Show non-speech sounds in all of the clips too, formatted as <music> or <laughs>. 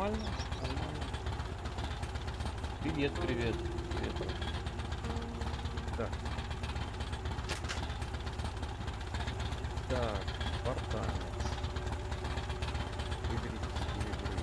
Нормально, нормально. Привет, привет, привет. Так. Так, спартанец. Выберите стиль игры.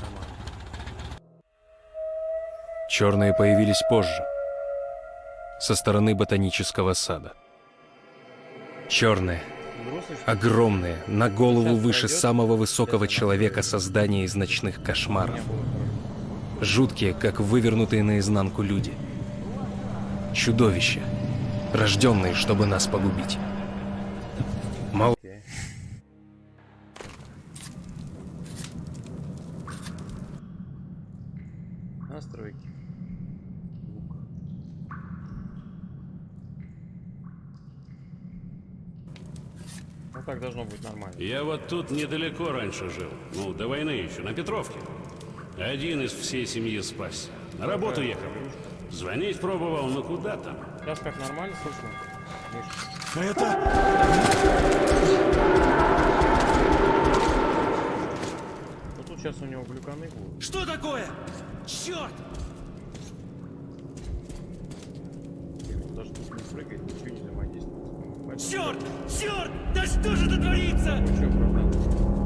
Нормально. Черные появились позже, со стороны ботанического сада. Черные, огромные, на голову выше самого высокого человека создания из ночных кошмаров. Жуткие, как вывернутые наизнанку люди. Чудовища, рожденные, чтобы нас погубить. Я вот тут недалеко раньше жил. Ну, до войны еще, на Петровке. Один из всей семьи спасся. На работу ехал. Звонить пробовал, но куда там? Сейчас как нормально слышно? Миш, ну тут сейчас у него глюканы будут. Что такое? Черт! Даже тут не прыгает, ничего не взаимодействует. Черт! Черт! Да что же это творится? Чё, оправдал?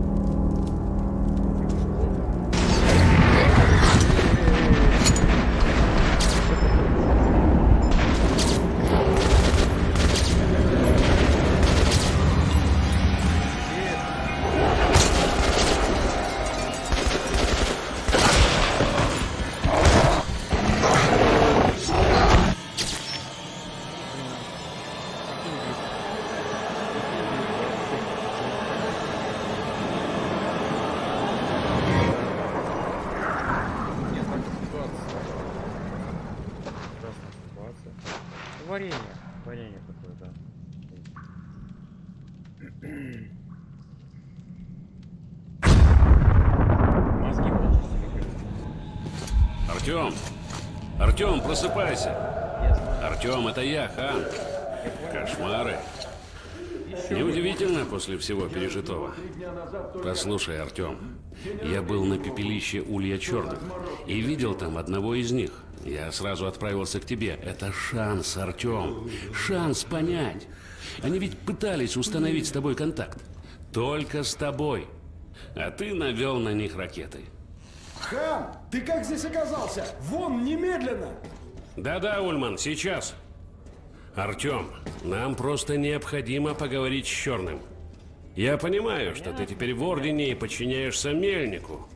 Это я, хан. Кошмары. Неудивительно после всего пережитого. Послушай, Артем, я был на пепелище Улья Черных и видел там одного из них. Я сразу отправился к тебе. Это шанс, Артем. Шанс понять. Они ведь пытались установить с тобой контакт. Только с тобой. А ты навел на них ракеты. Хан, ты как здесь оказался? Вон, немедленно! Да-да, Ульман, сейчас. Артем, нам просто необходимо поговорить с Черным. Я понимаю, что ты теперь в Ордене и подчиняешься Мельнику.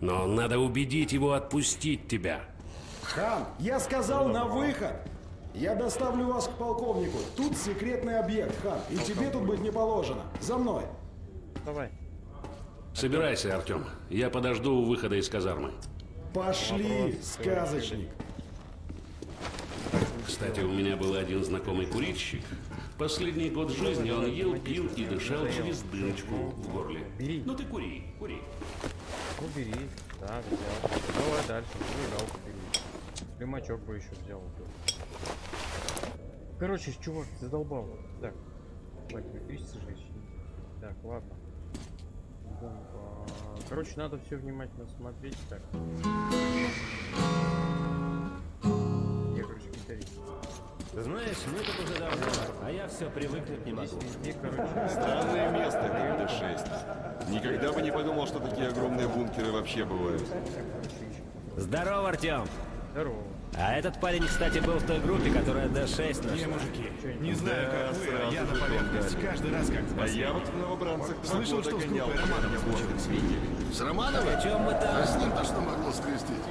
Но надо убедить его отпустить тебя. Хан, я сказал на выход! Я доставлю вас к полковнику. Тут секретный объект, Хан, и тебе тут быть не положено. За мной. Давай. Собирайся, Артем. Я подожду у выхода из казармы. Пошли, сказочник. Кстати, у меня был один знакомый курильщик. Последний год жизни он ел, пил и дышал через дырочку в горле. Бери. Ну ты кури, кури. Ну бери. Так, взял. Давай дальше. Зажигалку бери. Примачок бы еще взял. Короче, чувак, задолбал. Так. Хватит электричество. Так, ладно. Короче, надо все внимательно смотреть. Так. Гитарист. Знаешь, мы тут уже давно, а я все привыкнуть не могу. Странное место, это 6. Никогда бы не подумал, что такие огромные бункеры вообще бывают. Здорово, Артем! Здорово. А этот парень, кстати, был в той группе, которая Д6 нашла. Не, мужики, не знаю, как вы, а я на поверхность дали. каждый раз как в А я вот в новобранцах Слышал, что с группой Романова случилось. С Романовой? О чем мы А с ним-то что могло скрестить?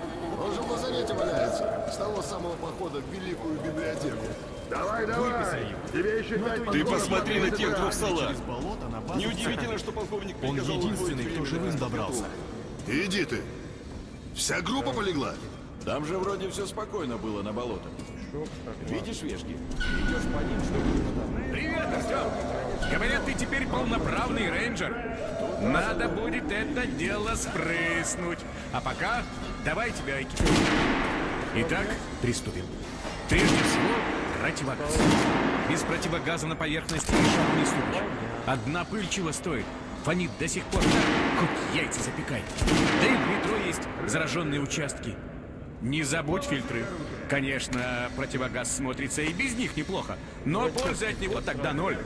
Он же в лазарете валяется. С того самого похода в Великую библиотеку. Давай, давай! Тебе еще пять Ты посмотри на тех двух салат. Неудивительно, что полковник Он единственный, кто живым добрался. Иди ты. Вся группа полегла? Там же вроде все спокойно было на болотах. Видишь вешки? Привет, Артем! Говорят, ты теперь полноправный рейнджер. Надо будет это дело спрыснуть. А пока давай тебя экипируем. Итак, приступим. Прежде всего, противогаз. Без противогаза на поверхности шагу не ступишь. Одна пыль чего стоит? Фонит до сих пор так, хоть яйца запекай. Да и в метро есть зараженные участки. Не забудь фильтры. Конечно, противогаз смотрится и без них неплохо, но пользы от него тогда ноль.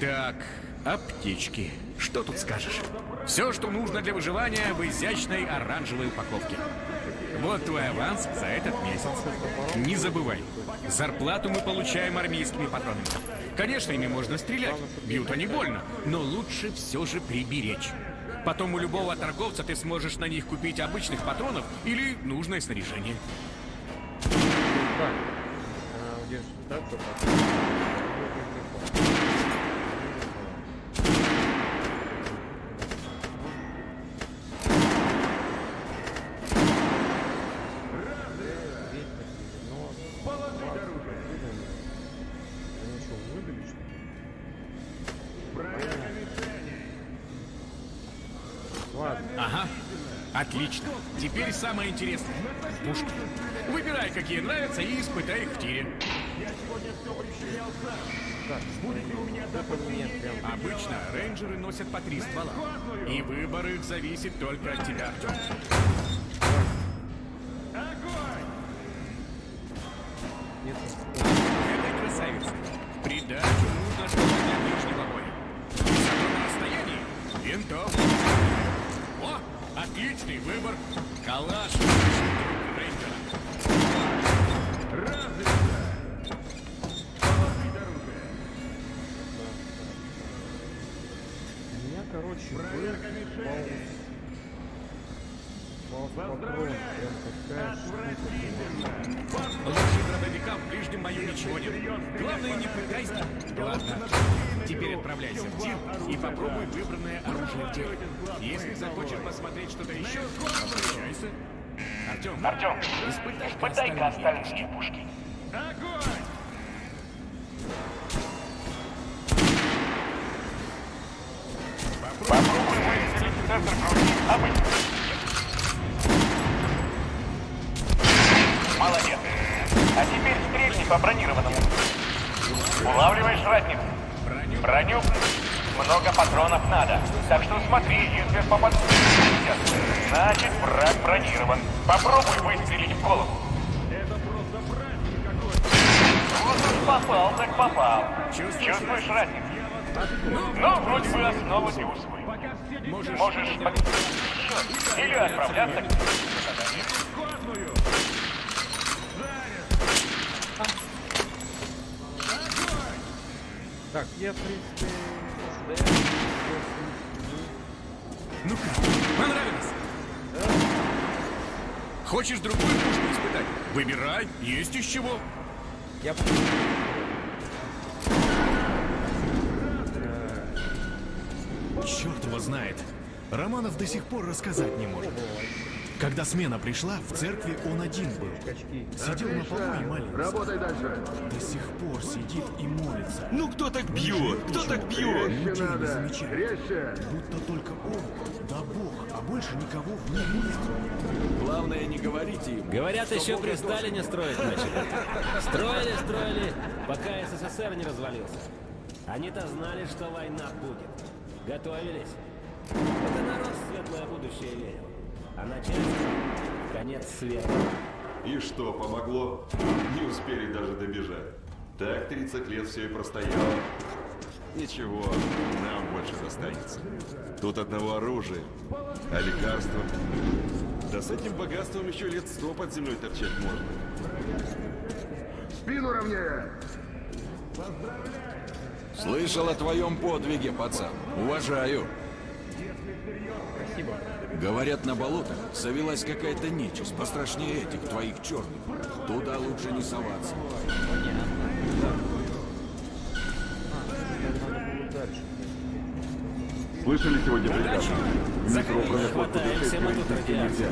Так, аптечки. Что тут скажешь? Все, что нужно для выживания в изящной оранжевой упаковке. Вот твой аванс за этот месяц. Не забывай, зарплату мы получаем армейскими патронами. Конечно, ими можно стрелять, бьют они больно, но лучше все же приберечь. Потом у любого торговца ты сможешь на них купить обычных патронов или нужное снаряжение. Так. Отлично. Теперь самое интересное. Пушки. Выбирай, какие нравятся, и испытай их в тире. Это мне прям Обычно рейнджеры носят по три ствола. И выбор их зависит только от тебя, Артем. Остальные пушки. Попробуй выстрелить в центр груди обычно. Молодец. А теперь стрельни по бронированному. Улавливаешь разницу? Броню? Много патронов надо. Так что смотри, если попадут. Значит, враг бронирован. Попробуй выстрелить в голову. Попал, так попал. Чувствуешь разницу? Ну, вроде бы основа для усвоения. Можешь, Можешь счет или отправляться к. Так, я, в принципе, Ну как, понравилось? Хочешь другую пушку испытать? Выбирай, есть из чего. я Черт его знает. Романов до сих пор рассказать не может. Когда смена пришла, в церкви он один был. Сидел на полу и молился. Работай дальше. До сих пор сидит и молится. Ну кто так бьет? Кто так бьет? Людей не замечает. Будто только он, да Бог, а больше никого в мире нет. Главное, не говорите им. Говорят, еще при Сталине строить начали. Строили, строили, пока СССР не развалился. Они-то знали, что война будет. Готовились. Это народ светлое будущее верил. А начальство — конец света. И что, помогло? Не успели даже добежать. Так 30 лет все и простояло. Ничего, нам больше достанется. Тут одного оружия, а лекарства Да с этим богатством еще лет сто под землей торчать можно. Спину ровнее! Слышал о твоем подвиге, пацан. Уважаю. Говорят, на болотах завелась какая-то нечисть, пострашнее этих твоих черных. Туда лучше не соваться. Слышали сегодня приказ? Заходи, хватаемся мы тут радиации.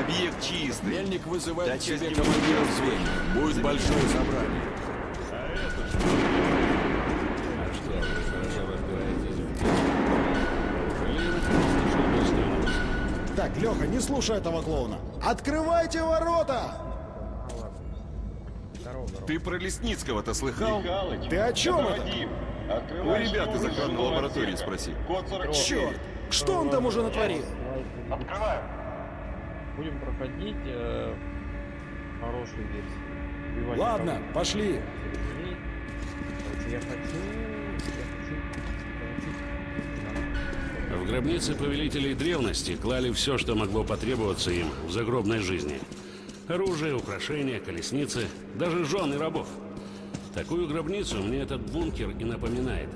Объект чистый. Мельник вызывает Да к себе командиров его звеньев. Будет большое собрание. А Леха, не слушай этого клоуна. Открывайте ворота! Ты про Лесницкого-то слыхал? Ты о чем это? У ребят из охранной лаборатории спроси. Черт! Что он там уже натворил? Открываю. Будем проходить э, хорошую версию. Ладно, пошли. Я хочу... Я хочу получить... В гробнице повелителей древности клали все, что могло потребоваться им в загробной жизни. Оружие, украшения, колесницы, даже жены рабов. Такую гробницу мне этот бункер и напоминает.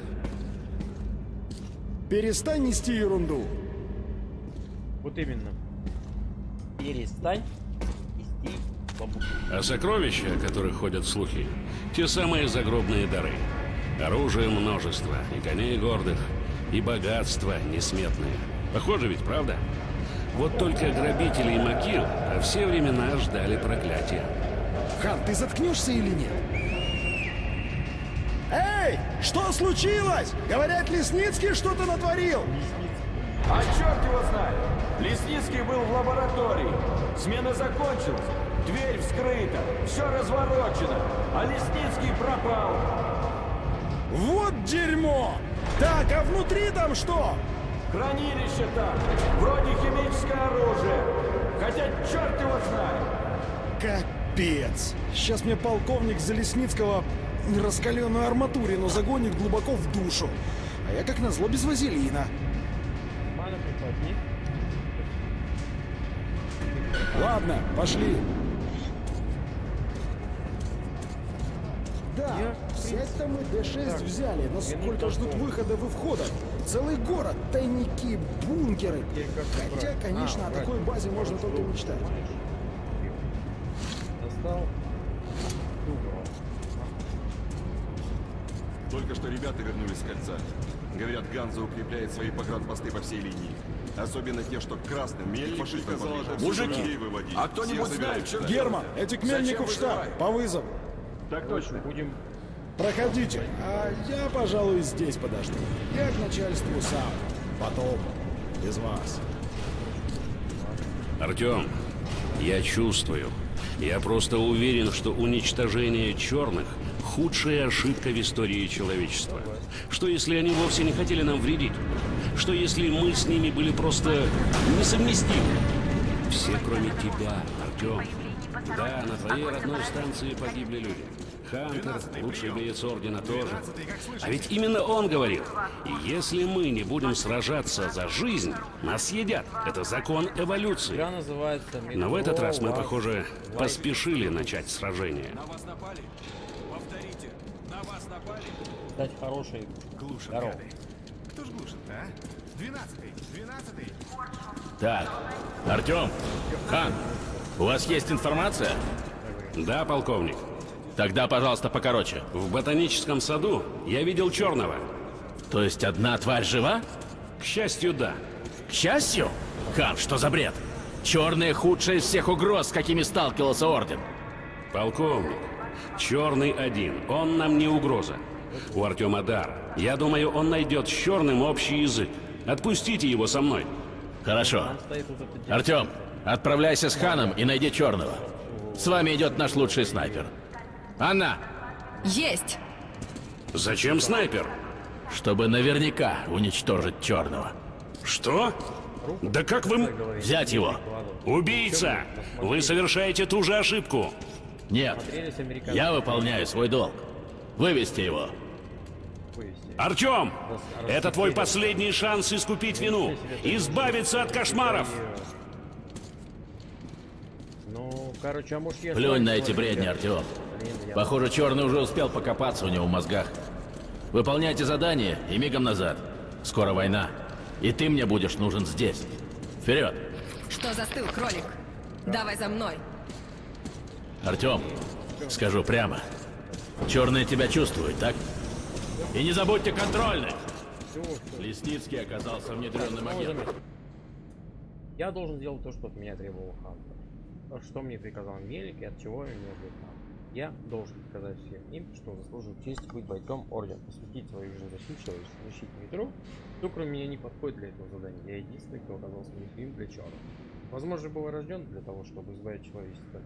Перестань нести ерунду. Вот именно. Перестань нести бабуку. А сокровища, о которых ходят слухи, те самые загробные дары. Оружие множество, и коней гордых, и богатства несметные. Похоже ведь, правда? Вот только грабители и могил во все времена ждали проклятия. Хан, ты заткнешься или нет? Эй, что случилось? Говорят, Лесницкий что-то натворил. А черт его знает! Лесницкий был в лаборатории. Смена закончилась. Дверь вскрыта. Все разворочено. А Лесницкий пропал. Вот дерьмо! Так, а внутри там что? Хранилище там. Вроде химическое оружие. Хотя черт его знает. Капец. Сейчас мне полковник Залесницкого раскаленную арматурину загонит глубоко в душу. А я как назло без вазелина. Ладно, пошли. Да, Я, в взять-то мы Д6 Так, взяли, но сколько ждут выходов и входов. Целый город, тайники, бункеры. Хотя, конечно, А, о такой базе можно только мечтать. Достал. Только что ребята вернулись с кольца. Говорят, Ганза укрепляет свои погранпосты по всей линии. Особенно те, что красным. Мельник Фашистам сказал, мужики, а кто-нибудь знает, что. Герман, эти к Мельнику в штаб, по вызову. Так точно. Будем Проходите, а я, пожалуй, здесь подожду. Я к начальству сам. Потом. Без вас. Артем, я чувствую. Я просто уверен, что уничтожение черных – худшая ошибка в истории человечества. Что если они вовсе не хотели нам вредить? Что если мы с ними были просто несовместимы? Все, кроме тебя, Артем. Да, на твоей родной станции погибли люди. Хантер, лучший боец Ордена тоже. А ведь именно он говорил, если мы не будем сражаться за жизнь, нас съедят. Это закон эволюции. Но в этот раз мы, похоже, поспешили начать сражение. На вас напали? Повторите. На вас напали? Light. Стать хорошей. Глушат, Здорово. гады. Кто ж глушит-то, а? Двенадцатый, двенадцатый. Так, Артем, Хан, у вас есть информация? Да, полковник. Тогда, пожалуйста, покороче. В ботаническом саду я видел черного. То есть одна тварь жива? К счастью, да. К счастью? Хан, что за бред? Черные худшие из всех угроз, с какими сталкивался Орден. Полковник, черный один, он нам не угроза. У Артема дар. Я думаю, он найдет с черным общий язык. Отпустите его со мной. Хорошо. Артем, отправляйся с Ханом и найди черного. С вами идет наш лучший снайпер. Анна, Есть! Зачем снайпер? чтобы наверняка уничтожить черного. Что? Да как вы... Взять его. Убийца! Вы совершаете ту же ошибку. Нет, я выполняю свой долг. Вывести его. Артем, это твой последний шанс искупить вину, избавиться от кошмаров. короче, а может я... Плюнь на эти бредни? Артем. Похоже, Черный уже успел покопаться у него в мозгах. Выполняйте задание и мигом назад. Скоро война. И ты мне будешь нужен здесь. Вперед! Что застыл, кролик? Давай за мной. Артем, скажу прямо. Черный тебя чувствует, так? И не забудьте контрольных! Лесницкий оказался внедренным агентом. Я должен делать то, что от меня требовал Хантер. То, Что мне приказал Мелик и от чего я не отвлекал. Я должен показать всем им, что заслужил честь быть бойцом Ордена, посвятить свою жизнь защите защите метро. Кто кроме меня не подходит для этого задания. Я единственный, кто оказался уязвим для черных. Возможно, был рожден для того, чтобы избавить человечество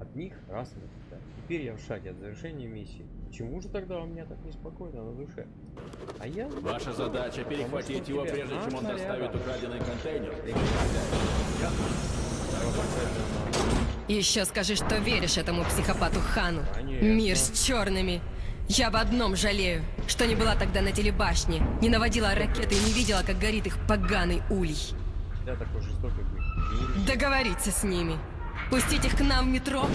от них раз и навсегда. Теперь я в шаге от завершения миссии. Почему же тогда у меня так неспокойно на душе? А я... Ваша задача перехватить его, прежде чем он доставит украденный контейнер. Еще скажи, что веришь этому психопату Хану. Мир с черными. Я об одном жалею, что не была тогда на телебашне, не наводила ракеты и не видела, как горит их поганый улей. Я такой жестокий быть. Договориться с ними. Пустить их к нам в метро,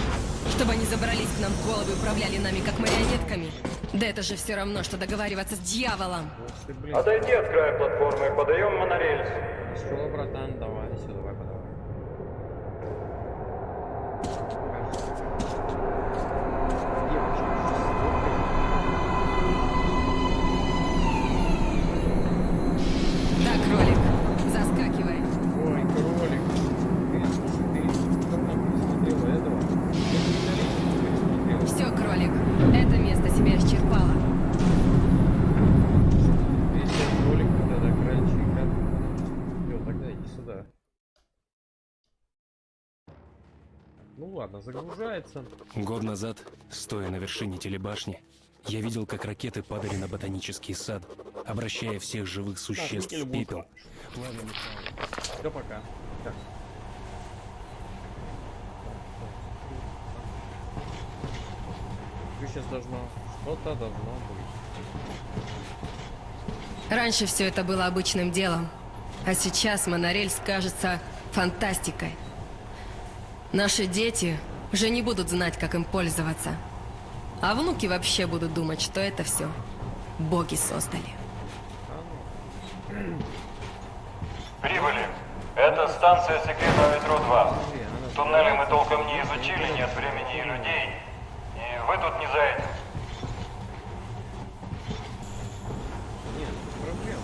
чтобы они забрались к нам в головы и управляли нами как марионетками. Да это же все равно, что договариваться с дьяволом. Отойди от края платформы, подаем монорельс. Что, братан, давай Да, кролик, заскакивай. Ой, кролик. Ты, слушай, ты давно пересмотрела этого? Все, кролик, это место себя исчерпало. Если кролик, тогда крольчика. Все, тогда иди сюда. Ну ладно, загружается. Год назад, стоя на вершине телебашни, я видел, как ракеты падали на ботанический сад, обращая всех живых существ никель в пепел. Все, пока. Так. сейчас должно... Что-то должно быть. Раньше все это было обычным делом, а сейчас монорельс кажется фантастикой. Наши дети уже не будут знать, как им пользоваться. А внуки вообще будут думать, что это все боги создали. Прибыли. Это станция секретного метро 2. Туннели мы толком не изучили, нет времени и людей. И вы тут не за этим. Нет, проблем.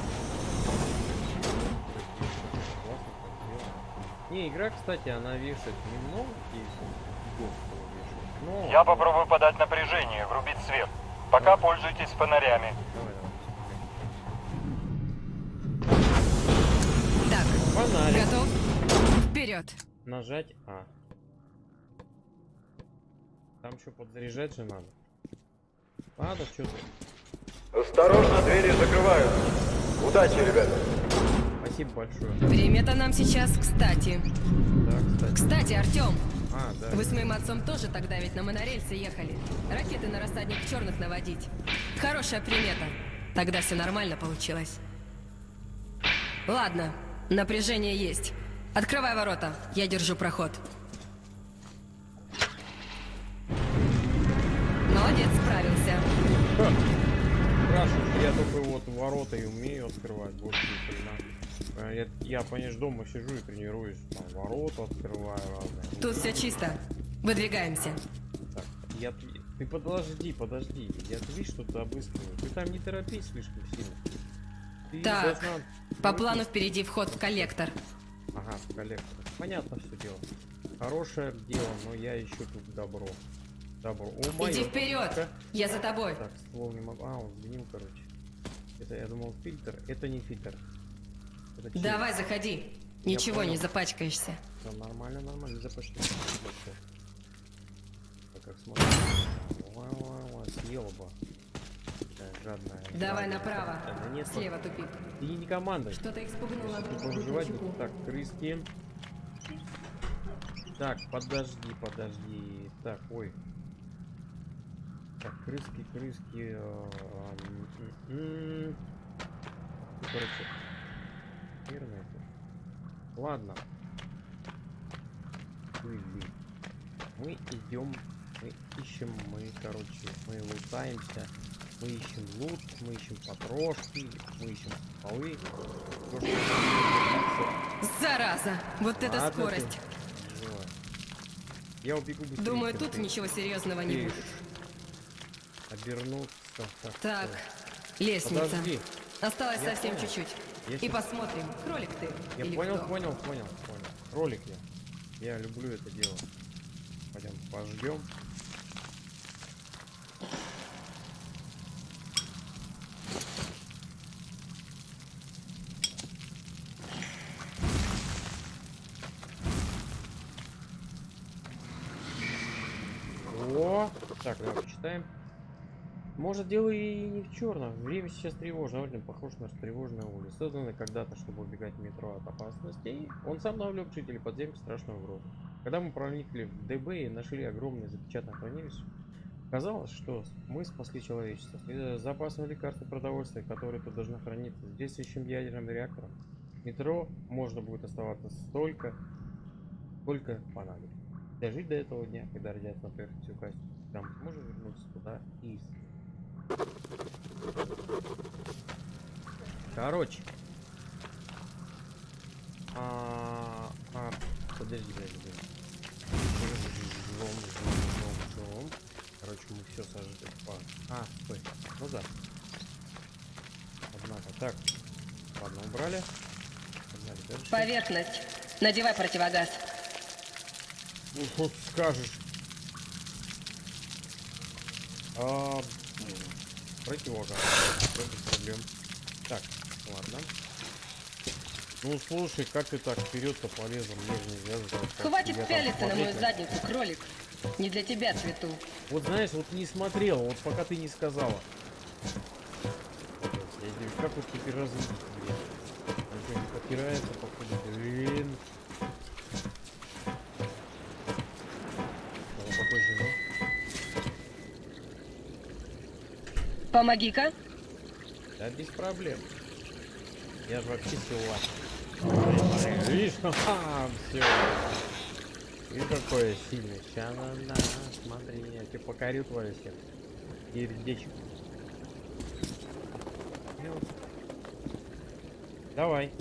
Не, игра, кстати, она вешает немного. Но... Я попробую подать напряжение, врубить свет. Пока пользуйтесь фонарями. Так, Фонарик. готов? Вперед! Нажать А. Там еще подзаряжать же надо. Ладно, что ты. Осторожно, двери закрывают. Удачи, ребята. Спасибо большое. Время-то нам сейчас кстати. Да, кстати. Кстати, Артем, А, да. вы с моим отцом тоже тогда ведь на монорельсе ехали. Ракеты на рассадник черных наводить. Хорошая примета. Тогда все нормально получилось. Ладно, напряжение есть. Открывай ворота, я держу проход. Молодец, справился. Спрашиваешь, я только вот ворота и умею открывать, больше ни хрена. А Я, я понимаешь, дома сижу и тренируюсь, там, ворота открываю разные. Тут все чисто. Выдвигаемся. Так, я, ты подожди, подожди, я ты видишь, что ты обыскиваю. Ты там не торопись слишком сильно. Ты Так, должна- по плану впереди вход в коллектор. Ага, в коллектор. Понятно все дело. Хорошее дело, но я ищу тут добро. Добро. О, моё. Иди вперед! Я за тобой. Так, ствол не могу. А, он сгнил, короче. Это я думал фильтр. Это не фильтр. Чей? Давай, заходи. Ничего понял. не запачкаешься. Всё нормально, нормально, запашни. Так как ой, съела бы. Жадная. Давай жадная. направо. Да нет, Слева тупик. Ты не командуй. Что-то выживать буду. Так, крыски. Так, подожди, подожди. Так, ой. Так, крыски, крыски. э, короче. Это. Ладно. Мы идем, мы ищем, мы, короче, мы лутаемся, мы ищем лут, мы ищем потрошки, мы ищем полы. Зараза! Вот это Ладно ты, скорость! живо. Я убегу быстрее. Думаю, тут ты. ничего серьезного не Ты будет. Обернуться. Так, Так, лестница. Подожди. Осталось Я совсем чуть-чуть. Я И посмотрим, кролик ты Я или понял, кто. понял, понял, понял. Ролик я. Я люблю это дело. Пойдем пождем. О, так, давай почитаем. Может, дело и не в черном. Время сейчас тревожное. Орден похож на тревожную улицу. Созданный когда-то, чтобы убегать в метро от опасностей. Он сам навлек жителей подземки страшную угрозу. Когда мы проникли в ДБ и нашли огромное запечатанное хранилище, казалось, что мы спасли человечество. Следуя за запасом лекарств продовольствия, которые тут должны храниться, с действующим ядерным реактором, метро можно будет оставаться столько, сколько понадобится. Дожить до этого дня, когда родятся на поверхности качества, там сможем вернуться туда и исследовать. Короче. А, а, подожди, подожди, подожди. Жом, жом, жом, жом. Короче, мы все сожгли. По... А, стой. Ну да. Однако, так. Ладно, убрали. Погнали дальше. Поверхность. Надевай противогаз. Ну, что скажешь? А, противогаз. Всё, без проблем. Так, ладно. Ну слушай, как ты так вперед-то полезла? Мне же нельзя тобой Хватит пялиться на мою задницу, кролик. Не для тебя цвету. Вот знаешь, вот не смотрел, вот пока ты не сказала. Как вот теперь развить, блин? Что, не подпирается, походу, блин. Помоги-ка. Да без проблем. Я же вообще силач. Видишь, <laughs> ха все. И какое сильное. Ща на, на, смотри, я тебе покорю твое сердце. Сердечко. Ну. Давай.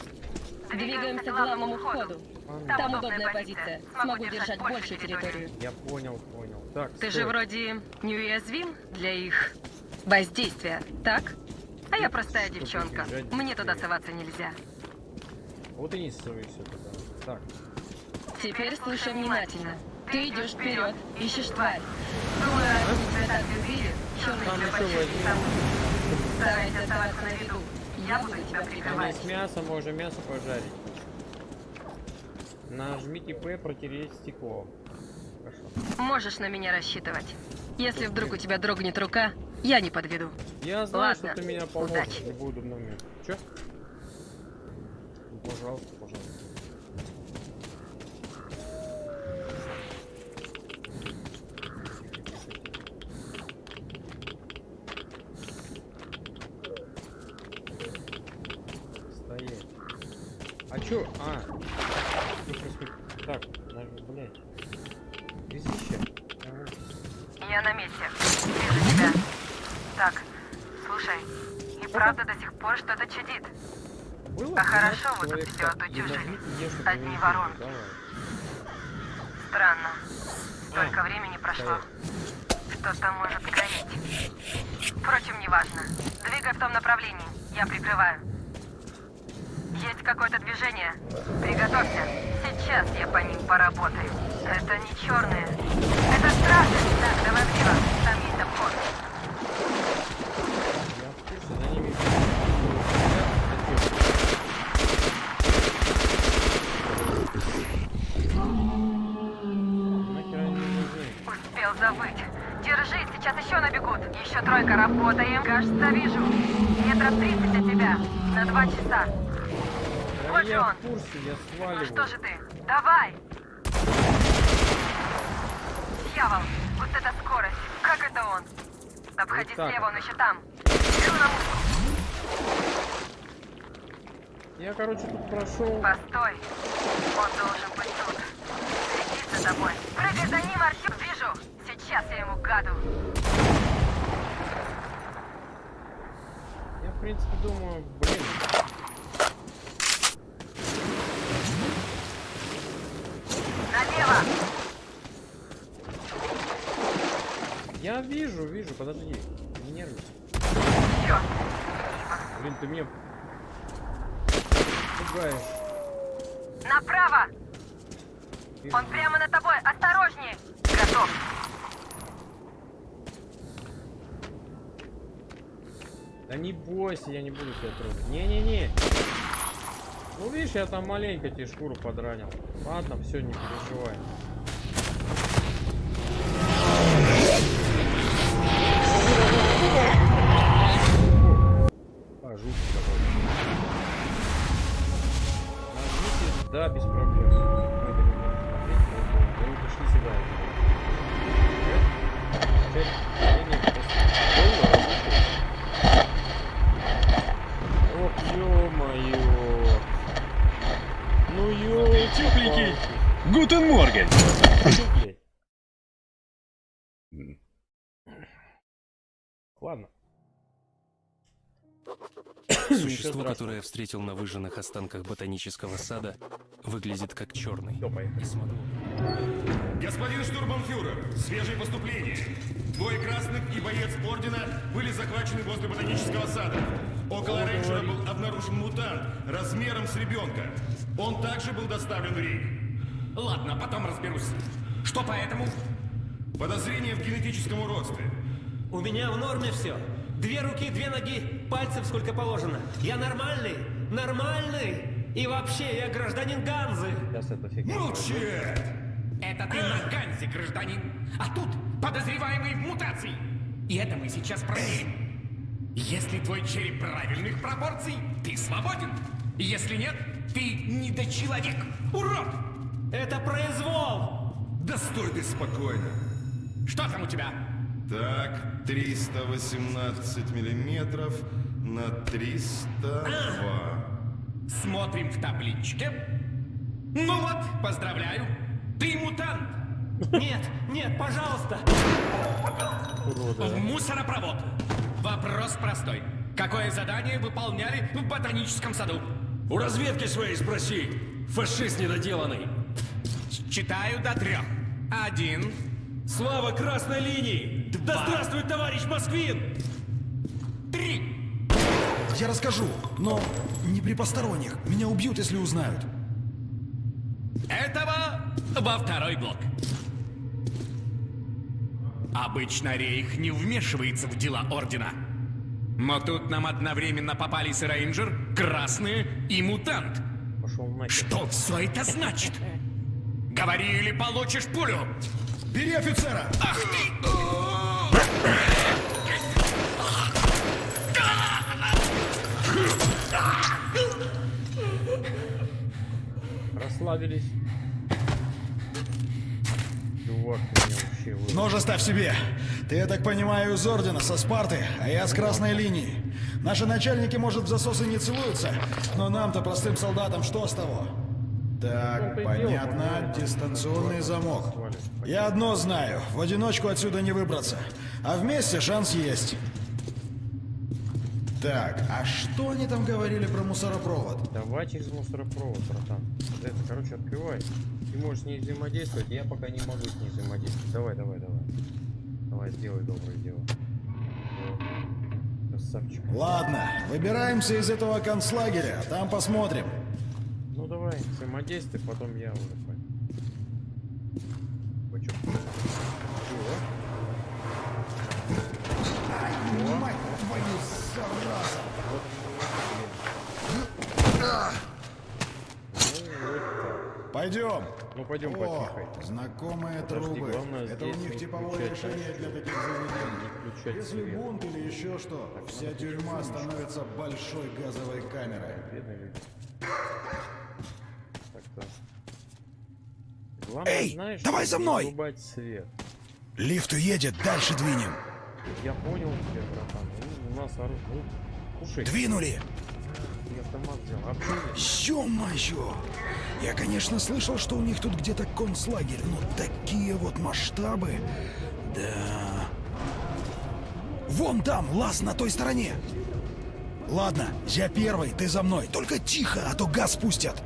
Двигаемся к главному входу. Там удобная позиция. Смогу держать большую территорию. Я понял, понял. Так, Ты стой. же вроде неуязвим для их воздействия, так? А я простая девчонка. Мне туда соваться нельзя. Вот и не ссорься туда. Так. Теперь слушай внимательно. Ты идешь вперед, ищешь тварь. Думаю, они тебя так любили, черный Там тебя еще почти. Старайся оставаться на виду. Я буду тебя прикрывать. есть мясо, можно мясо пожарить. Нажмите П, протереть стекло. Хорошо. Можешь на меня рассчитывать. Если вдруг у тебя дрогнет рука, я не подведу. Я знаю, Ладно, что ты меня поможешь удачи. удобный момент. Чё? Ну, пожалуйста, пожалуйста. Стоять. А чё? А. Что происходит? Так, нажми, блядь. Извещай. Я на месте. Вижу тебя. Так, слушай, и правда до сих пор что-то чудит. Было А хорошо 12 вы тут человек, все так, отутюжили. и нажмите Е, чтобы Одни завести. воронки. Давай. Странно. Столько времени прошло. Что-то может гореть. Впрочем, неважно. Двигай в том направлении. Я прикрываю. Есть какое-то движение. Приготовься. Сейчас я по ним поработаю. Это не черные. Это стражи. Так, давай влево. Там есть обход. За ними Нахер они нужны? Успел забыть. Держись, сейчас еще набегут. Еще тройка, работаем. Кажется, вижу. Метров 30 от тебя. На два часа. Да Вот же я он. в курсе, я Ну сваливаю. что же ты? Давай! Дьявол, вот это скорость. Как это он? Обходи Вот так слева, вот. он еще там. Беру на мушку. Я, короче, тут прошел. Постой. Он должен быть тут. Следи за тобой. Прыгай! За ним, Артем, вижу. Сейчас я ему гаду. Я, в принципе, думаю, блин. Налево! Я вижу, вижу, подожди. Не нервничай. Блин, ты меня пугаешь. Направо! Он прямо над тобой. Осторожнее! Готов. Да не бойся, я не буду тебя трогать. Не-не-не. Ну видишь, я там маленько тебе шкуру подранил. Ладно, все, не переживай. Guten Morgen. Ладно. Существо, которое я встретил на выжженных останках ботанического сада, выглядит как черный. Господин штурманфюрер, свежие поступления. Двое красных и боец ордена были захвачены возле ботанического сада. Около рейнджера был обнаружен мутант размером с ребенка. Он также был доставлен в рейд. Ладно, потом разберусь. Что по этому? Подозрение в генетическом уродстве. У меня в норме все. Две руки, две ноги, пальцев сколько положено. Я нормальный, нормальный. И вообще, я гражданин Ганзы. Сейчас фигня. Молчи! Это ты на Ганзе, гражданин. А тут подозреваемый в мутации. И это мы сейчас проверим. Если твой череп правильных пропорций, ты свободен. Если нет, ты недочеловек. Урод! Это произвол! Да стой ты спокойно. Что там у тебя? Так, 318 миллиметров на 302. Смотрим в табличке. Ну вот, поздравляю. Ты мутант. Нет, нет, пожалуйста. В мусоропровод. Вопрос простой. Какое задание выполняли в ботаническом саду? У разведки своей спроси. Фашист недоделанный. Читаю до трех. Один. Слава красной линии! Да здравствует товарищ Москвин! Три. Я расскажу, но не при посторонних. Меня убьют, если узнают. Этого во второй блок. Обычно Рейх не вмешивается в дела Ордена. Но тут нам одновременно попались рейнджер, красные и мутант. Что все это значит? Говори или получишь пулю. Бери офицера! Ах ты! Расслабились. Чувак, ты меня вообще вы... Нож оставь себе. Ты, я так понимаю, из Ордена, со Спарты, а я с Красной линии. Наши начальники, может, в засосы не целуются, но нам-то, простым солдатам, что с того? Так, понятно, дистанционный замок. Я одно знаю, в одиночку отсюда не выбраться, а вместе шанс есть. Так, а что они там говорили про мусоропровод? Давай через мусоропровод, братан. Это, короче, открывай. Ты можешь с ней взаимодействовать, я пока не могу с ней взаимодействовать. Давай, давай, давай. Давай, сделай доброе дело. Красавчик. Ладно, выбираемся из этого концлагеря, там посмотрим. Ну давай, взаимодействуй, потом я уже пойду. Вы чё? Чего? Мать твою, зараза! Пойдем. Ну пойдем О, потихоньку. знакомые Подожди, трубы. Это у них типовое решение для таких заведений. Если свет. бунт или еще что, вся тюрьма становится большой газовой камерой. Бедные люди. Так-то. Главное, Эй, знаешь, давай за мной! свет. Лифт уедет, дальше двинем. Я понял тебя, братан. У нас оружие. Ну, Кушай. Двинули! Я автомат взял. А почему нет? Ё-моё! Я, конечно, слышал, что у них тут где-то концлагерь, но такие вот масштабы... Да... Вон там, лаз на той стороне! Ладно, я первый, ты за мной. Только тихо, а то газ пустят.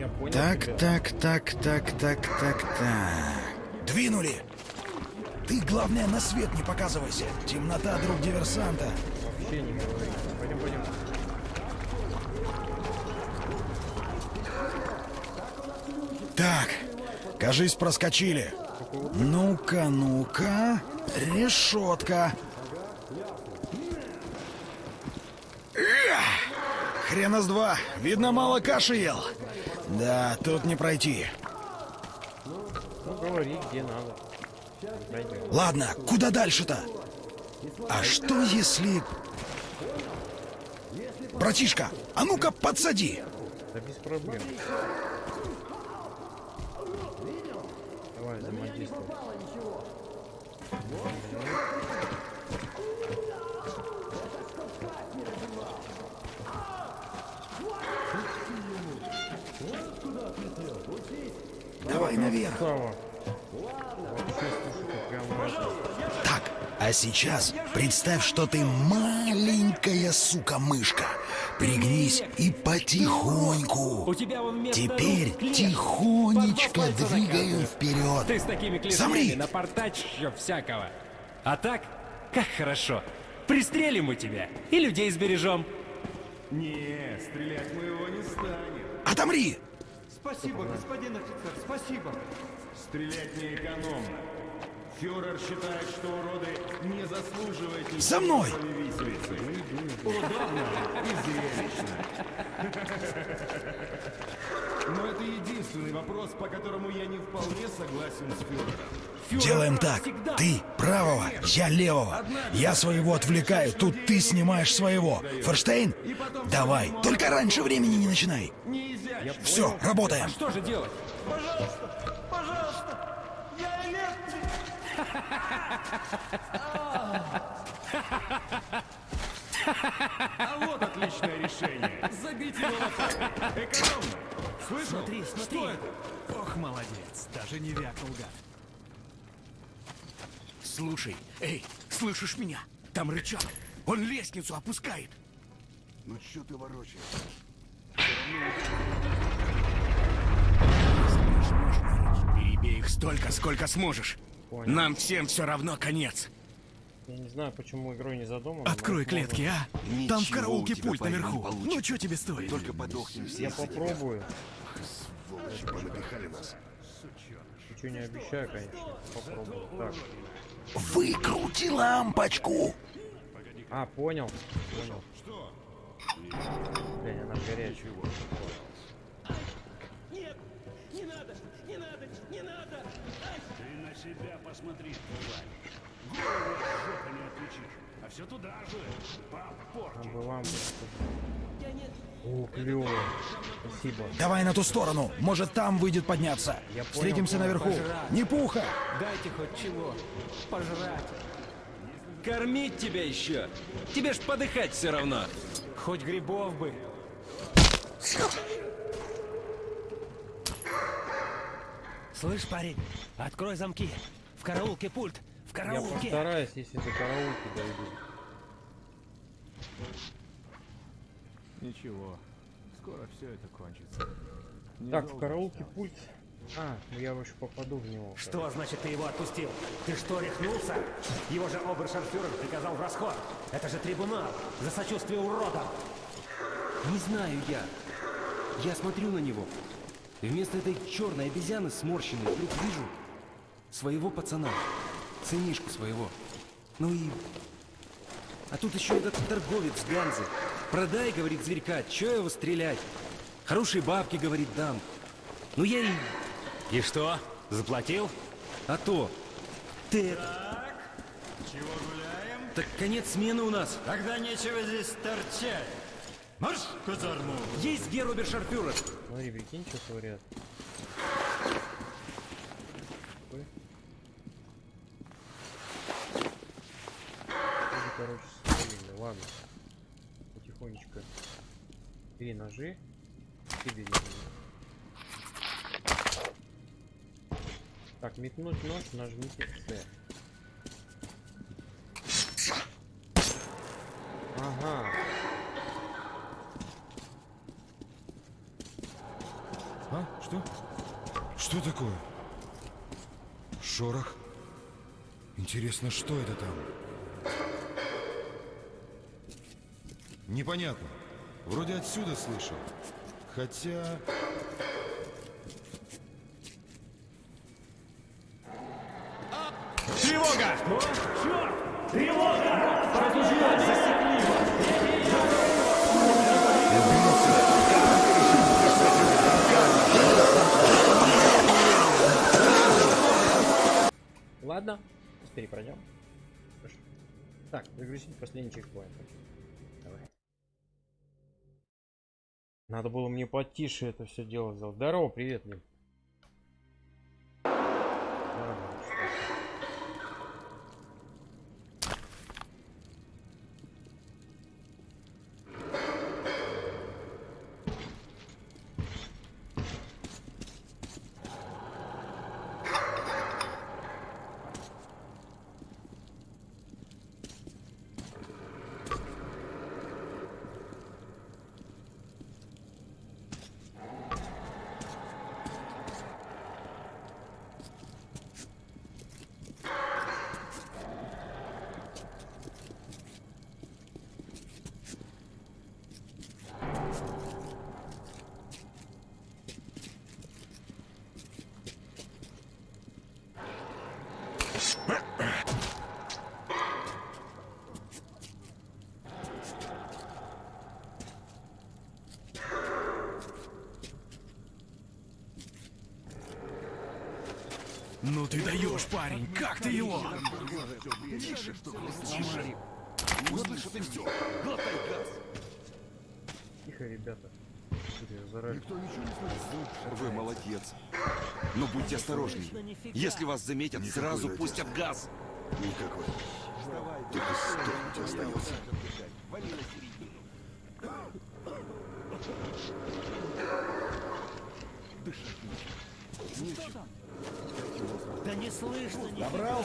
Я понял Так, тебя. так, так, так, так, так, так. Двинули! Ты, главное, на свет не показывайся. Темнота, друг диверсанта. Вообще не говори. Пойдем, пойдем. Так, кажись, проскочили. Ну-ка, ну-ка. Решетка. Хрена с два. Видно, мало каши ел. Да, тут не пройти. Ну, говори, где надо. Ладно, куда дальше-то? А что если... Братишка, а ну-ка подсади. Да без проблем. Давай, взаимодействуй. Давай наверх. Так, а сейчас представь, что ты маленькая сука-мышка. Пригнись и потихоньку. Теперь тихонечко двигаем оказывается. вперед. Ты с такими клешнями Замри! напортачишь всякого. А так, как хорошо. Пристрелим мы тебя и людей сбережем. Не, стрелять мы его не станем. Отомри! Спасибо, господин офицер, спасибо. Стрелять не экономно. Фюрер считает, что уроды не заслуживают За мной! Удобно и зрелищно. <laughs> Но это единственный вопрос, по которому я не вполне согласен с фюрером. Делаем так. Ты правого, я левого. Я своего отвлекаю, тут ты снимаешь своего. Форштейн? Давай, только раньше времени не начинай. Все, работаем. Что же делать? Пожалуйста, пожалуйста, я электрик. А вот отличное решение. Забить его лопатой. Экономно. Слышал? Смотри, смотри. Что это? Ох, молодец, даже не вякнул гад. Слушай, эй, слышишь меня? Там рычаг. Он лестницу опускает. Ну что ты ворочаешь? Перебей их столько, сколько сможешь. Понял. Нам всем все равно конец. Я не знаю, почему игрой не задумано. но Открой клетки, а? Там в Ничего караулке пульт наверху. Ну, что тебе стоит? Только подохнем все. Я попробую. Сволочи, понапихали нас. Ничего не обещаю, конечно. Попробую. Так. Выкрути лампочку. А, понял. Понял. Блин, она горячая. Нет, не надо, не надо, не надо. Ты на себя посмотри, тварь. Жопы не отличишь. А все туда же. Лампочка. О, клево. Спасибо. Давай на ту сторону. Может, там выйдет подняться. Я понял, Встретимся понял. наверху. Пожрать. Не пуха. Дайте хоть чего. Пожрать. Кормить тебя еще. Тебе ж подыхать все равно. Хоть грибов бы. Слышь, парень, открой замки. В караулке пульт. В Я караулке. постараюсь, если до караулки дойду. Ничего, скоро все это кончится. Так, в караулке пульт. А, ну я еще попаду в него. Что значит ты его отпустил? Ты что, рехнулся? Его же обершарфюрер приказал в расход. Это же трибунал за сочувствие уродам. Не знаю я. Я смотрю на него. И вместо этой черной обезьяны сморщенной вдруг вижу своего пацана. Сынишку своего. Ну и... А тут еще этот торговец Ганзы. Продай, говорит, зверька, че его стрелять? Хорошие бабки, говорит, дам. Ну я и... И что? Заплатил? А то. Ты это... Чего гуляем? Так конец смены у нас. Тогда нечего здесь торчать. Марш в казарму! Есть Герубершарфюрер. Смотри, прикинь, что творят. Короче, свалили. Ладно. тихонечко. Переножи. И бери меня. Так, метнуть нож, нажмите C. Ага. А? Что? Что такое? Шорох? Интересно, что это там? Непонятно. Вроде отсюда слышал. Хотя... Тревога! Черт! Мне потише это все дело сделать. Здорово, привет, Лин. Здорово, что ты? Ну ты даешь, парень, как ты его? Тише, тише. Услышат и все. Глотай газ. Тихо, ребята. Никто ничего не слышит. Вы молодец. Но будьте осторожнее. Если вас заметят, Никакой сразу радиации. пустят газ. Никакой. Только сдохнуть остается. Да не слышно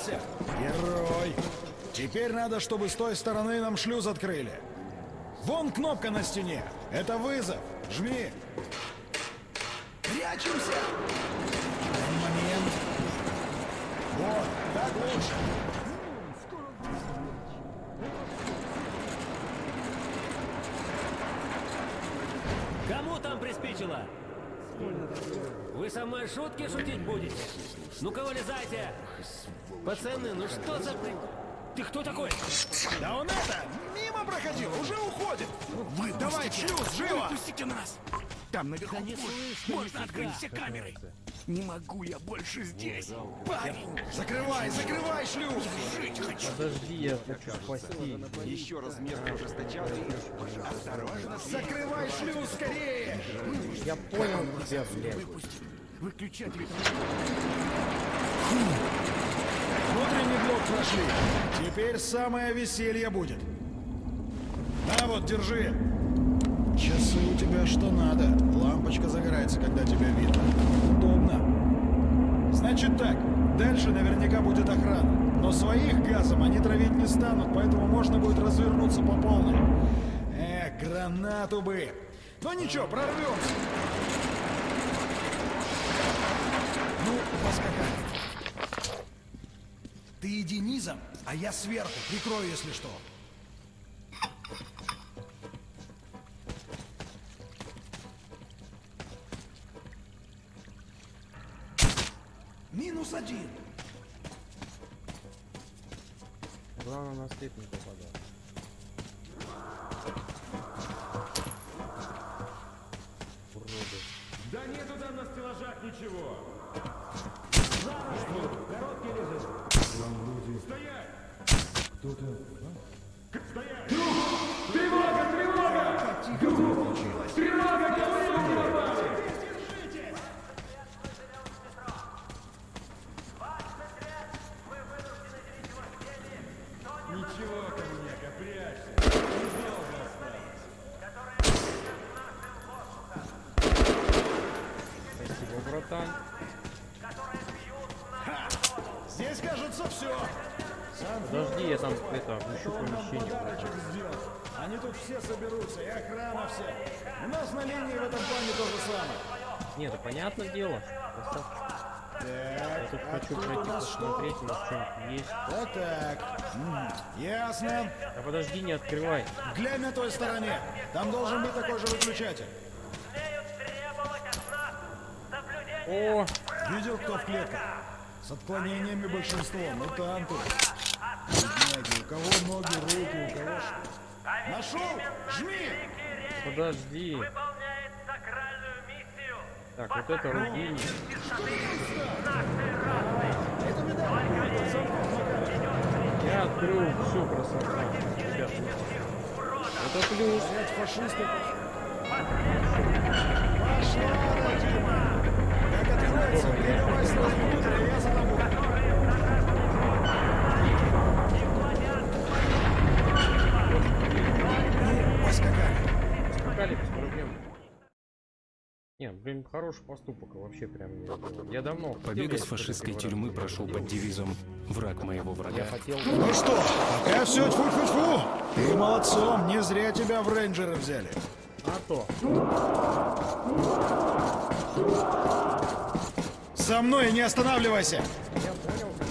Добрался? Герой! Теперь надо, чтобы с той стороны нам шлюз открыли. Вон кнопка на стене. Это вызов. Жми. Прячемся! Момент. Вот, так лучше. Кому там приспичило? Вы со мной шутки шутить будете? Ну-ка вылезайте! Пацаны, ну что за... Ты кто такой? Да он это, мимо проходил, уже уходит. Давай, шлюз, живо! Выпустите нас! Там наверху Да не слышно Можно открыть все камеры. Не могу я больше здесь. Парень! Закрывай, закрывай шлюз! Жить хочу. Подожди, я хочу спасти. Еще раз мерку ужесточенный. Осторожно, Закрывай шлюз скорее! Я понял тебя, блядь. Выключатель. Внутренний блок прошли. Теперь самое веселье будет. На вот, держи. Часы у тебя что надо. Лампочка загорается, когда тебя видно. Удобно. Значит так, дальше наверняка будет охрана. Но своих газом они травить не станут, поэтому можно будет развернуться по полной. Эх, гранату бы. Но ничего, прорвемся. Ну, поскакали. Ты иди низом, а я сверху. Прикрою, если что. Минус один. Главное на след не попадать. Уроды. Да нету там на стеллажах ничего. Короткий лежит. Стоять! Кто-то... Стоять! Понятное дело. Просто Я тут Так, хочу пройти у нас посмотреть, что-нибудь есть. Вот так. М, Ясно. А подожди, не открывай. Глянь на той стороне. Там должен быть такой же выключатель. О! Видел, кто в клетках? С отклонениями большинство. Мутанты. Бедняги. У кого ноги, руки, у кого что. Нашел? Жми! Подожди. Так, вот это Рудини. Я открыл всю красоту. Ребят, это плюс. фашисты. Пошла, Родима! Как откроется, передавай сразу внутрь, а я за тобой. Ну, поскакали. Скакали без проблем. Не, блин, хороший поступок вообще прям. Я, я давно Побег из я фашистской тюрьмы прошел под девизом «Враг моего врага». Я хотел... Ну что, пока все тьфу-тьфу-тьфу. Ты молодцом, не зря тебя в рейнджеры взяли. А то. Со мной не останавливайся. Я понял, как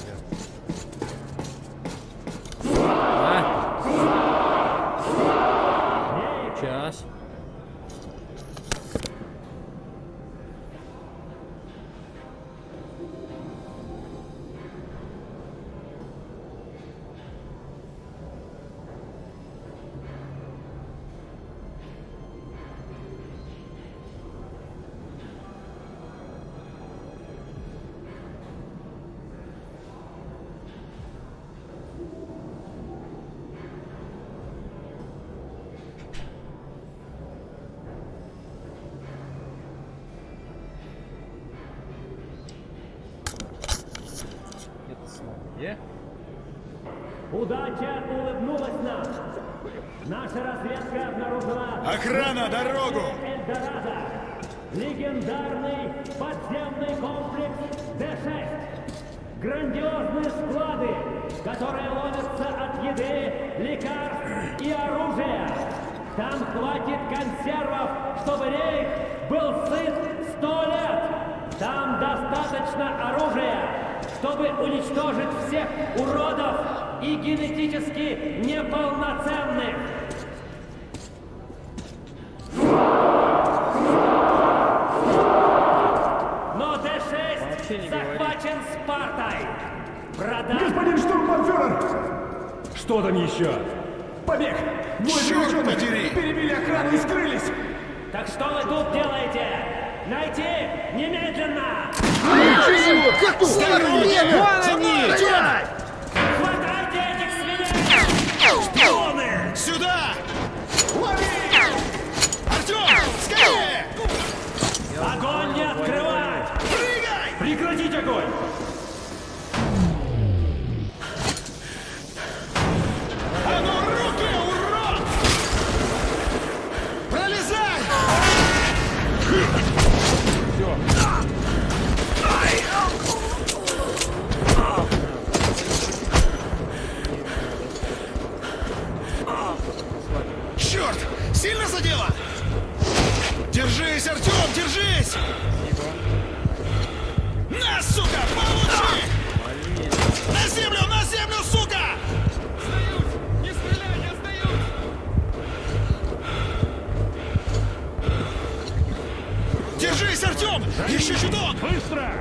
Держись, Артем! Еще чуток! Быстро!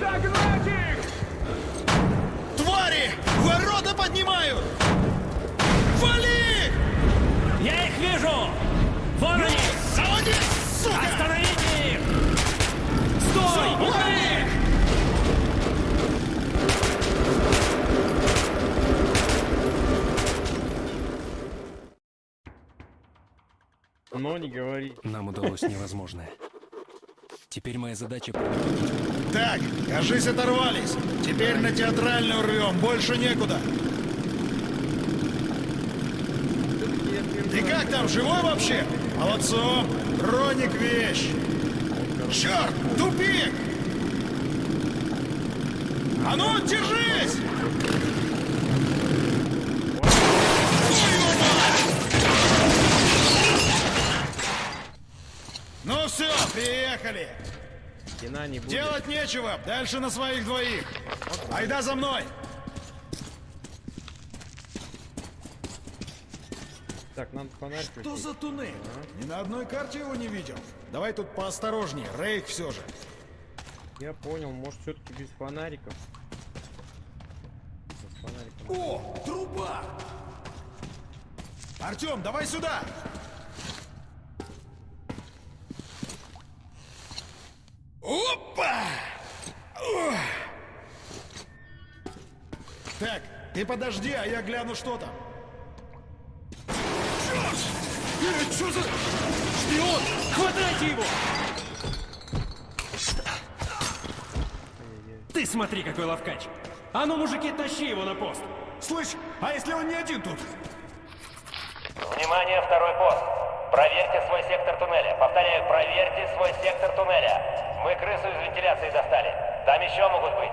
Догнать их! Твари! Ворота поднимают! Вали! Я их вижу! Вон они! Заводи, сука! Остановите их! Стой! Лови! Но не говори. Нам удалось невозможное. Теперь моя задача... Так, кажись, оторвались. Теперь на театральную рвем, больше некуда. Ты как там, живой вообще? Молодцом. Роник вещь. Черт, тупик! А ну, держись! Приехали! Стена не будет. Делать нечего, дальше на своих двоих. Айда за мной! Так, надо фонарь Что включить. за туннель? Ни на одной карте его не видел. Давай тут поосторожнее, Рейк все же. Я понял, может все-таки без фонариков. Без фонариков. О, труба! Артем, давай сюда! Опа! Так, ты подожди, а я гляну, что там. Черт! Э, Что за... Шпион! Хватайте его! Ты смотри, какой ловкач! А ну, мужики, тащи его на пост! Слышь, а если он не один тут? Внимание, второй пост. Проверьте свой сектор туннеля. Повторяю, проверьте свой сектор туннеля. Мы крысу из вентиляции достали. Там еще могут быть.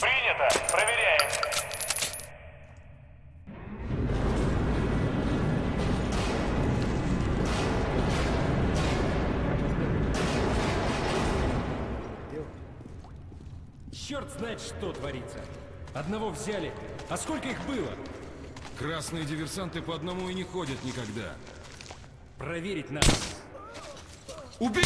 Принято. Проверяем. Черт знает, что творится. Одного взяли. А сколько их было? Красные диверсанты по одному и не ходят никогда. Проверить надо. Убей!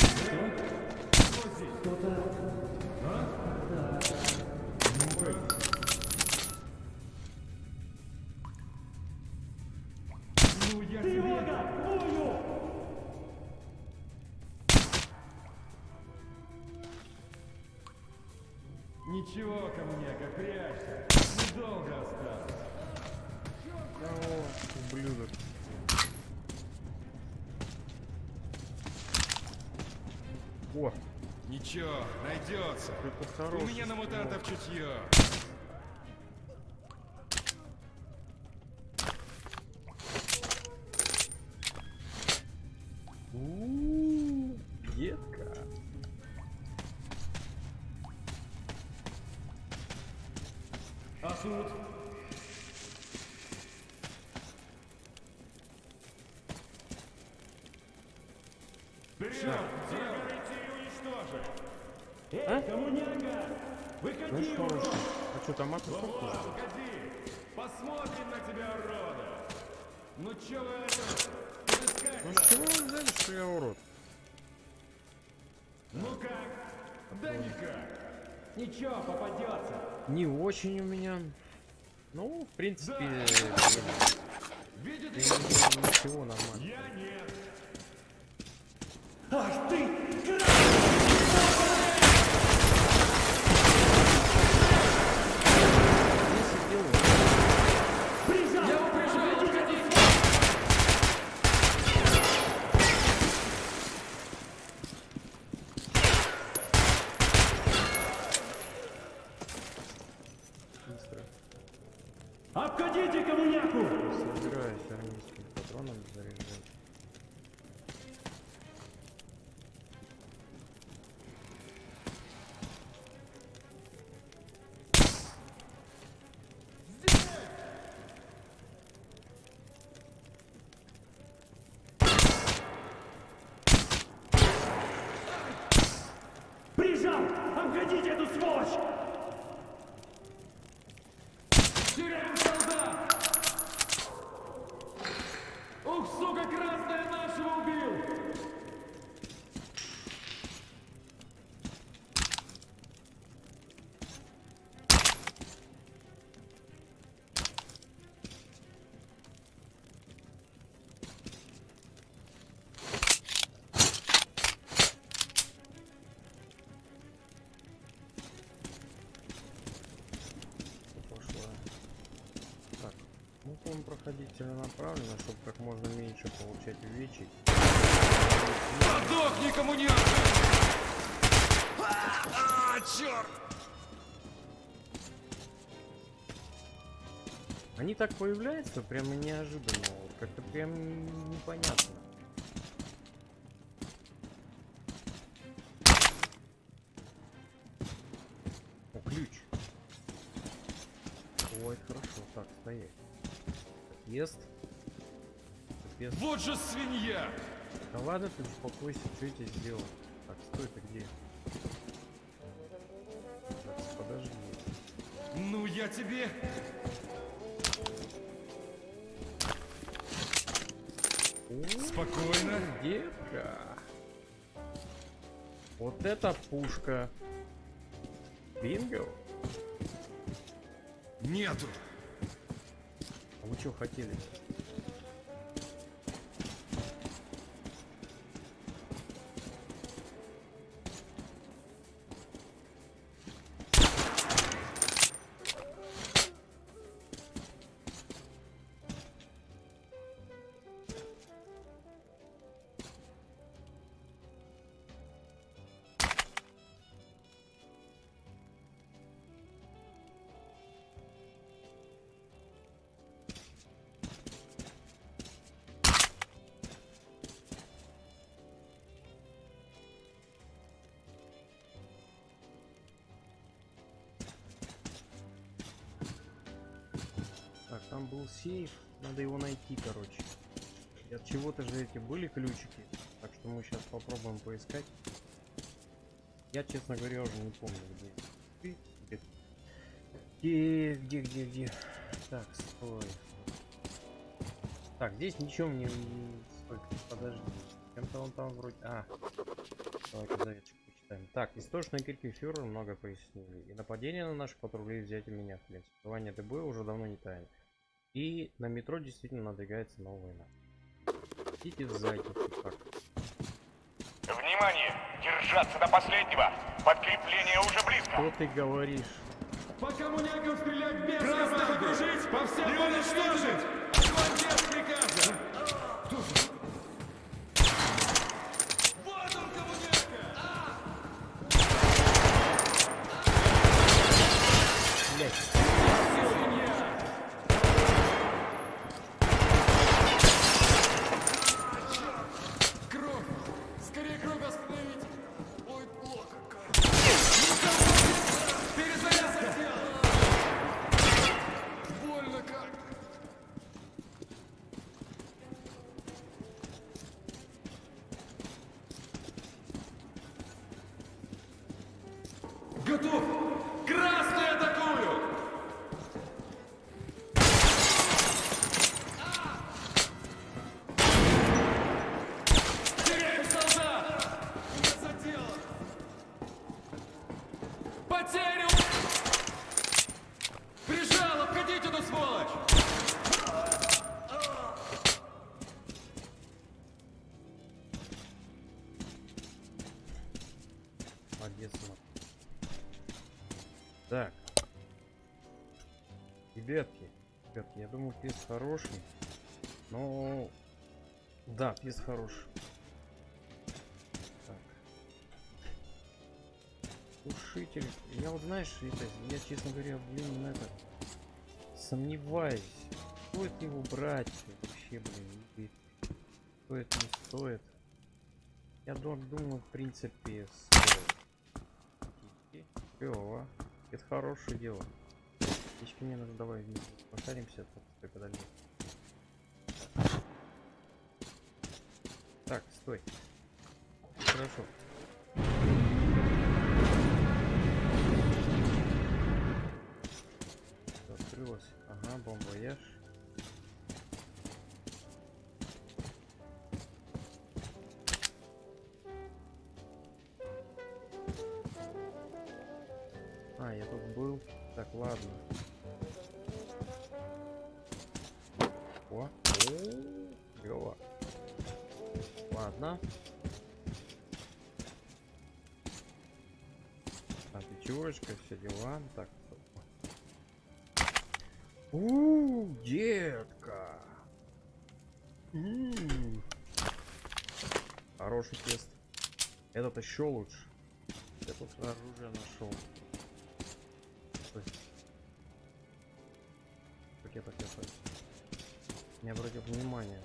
Ничего, камняка, прячься. Недолго осталось. Ублюдок. О, Ничего, найдется. У меня на мутантов чутье. А Вова, выходи! Посмотрим на тебя, урода! Ну чё вы это? Ну чего вы взяли, что я урод? Ну как? Да никак! Ничего, попадется! Не очень у меня. Ну, в принципе, э, Видит блин, ничего нормально. Я нет! Проходить целенаправленно, чтобы как можно меньше получать увечий. Подохни, коммуняка! А, черт! Они так появляются прямо неожиданно, вот как-то прям непонятно. Вот же свинья! Да ладно, ты успокойся, что я тебе сделал? Так, стой, ты где? Так, подожди. Ну, я тебе... Спокойно. Детка. Вот это пушка. Бинго. Нету. А вы что хотели? Так, сейф, надо его найти, короче. И от чего-то же эти были ключики, так что мы сейчас попробуем поискать. Я, честно говоря, уже не помню, где. Где? Где, где, где? Так, стой. Так, здесь ничего мне подожди. Чем-то он там вроде... А, давай-ка заветчик почитаем. Так, источные крики фюрера много пояснили. И нападение на наших патрулей взять у меня, в принципе. Звание ДБ уже давно не тайна. И на метро действительно надвигается новая война. Идите сзади, так. Внимание! Держаться до последнего! Подкрепление уже близко! Что ты говоришь? По коммунякам стрелять без Красных окружить! По всем Не уничтожить! Молодец. Так. Ребятки, ребятки, я думаю, пес хороший. Но... Да, пес хороший. Так. Ушитель. Я вот знаешь, это, я, честно говоря, блин, на это... Сомневаюсь. Стоит его брать вообще, блин, стоит, не стоит. Я дум- думаю, в принципе, стоит. Клево. Это хорошее дело. Птички мне надо давай пошаримся, тут стой подожди. Так, стой. Хорошо. Так, ладно. О, клево. Ладно. А, пятерочка, все дела. Так. У, детка. Хороший тест. Этот еще лучше. Я тут оружие нашел. Не обратил внимания.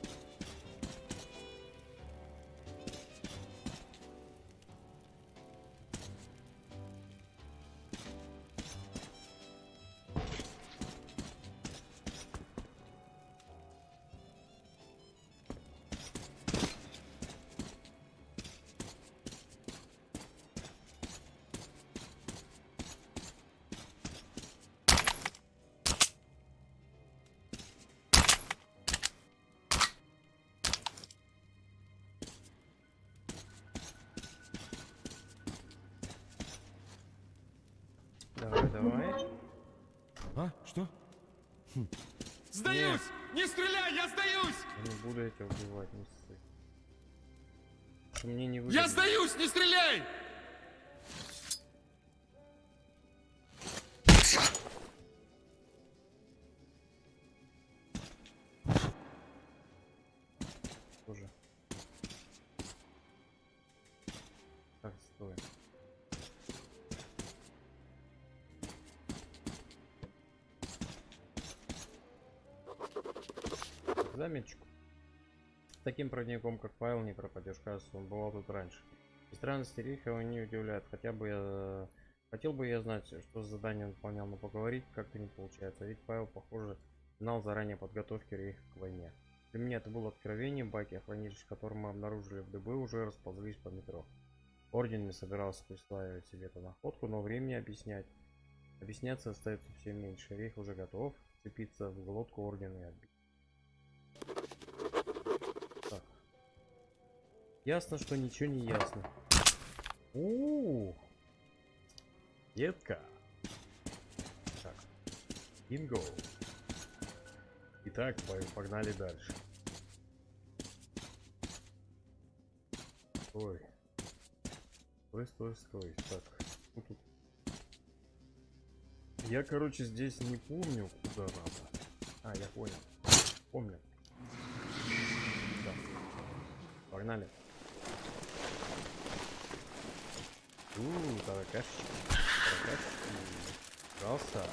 Заметочку. С таким проводником, как Павел, не пропадешь. Кажется, он бывал тут раньше. И странности его не удивляют. Хотя бы я... Хотел бы я знать, что за задание он выполнял, но поговорить как-то не получается. Ведь Павел, похоже, знал заранее подготовки Рейха к войне. Для меня это было откровением, баки, хранилище, которые мы обнаружили в ДБ, уже расползлись по метро. Орден не собирался присваивать себе эту находку, но времени объяснять. Объясняться остается все меньше. Рейх уже готов цепиться в глотку Ордена и отбить. Ясно, что ничего не ясно. У, Детка. Так. Бинго. Итак, по- погнали дальше. Стой. Стой, стой, стой. Так. что тут? Я, короче, здесь не помню, куда надо. А, я понял. Помню. Да. Погнали. Ууу, таракашечки. Таракашечки. Пожалуйста.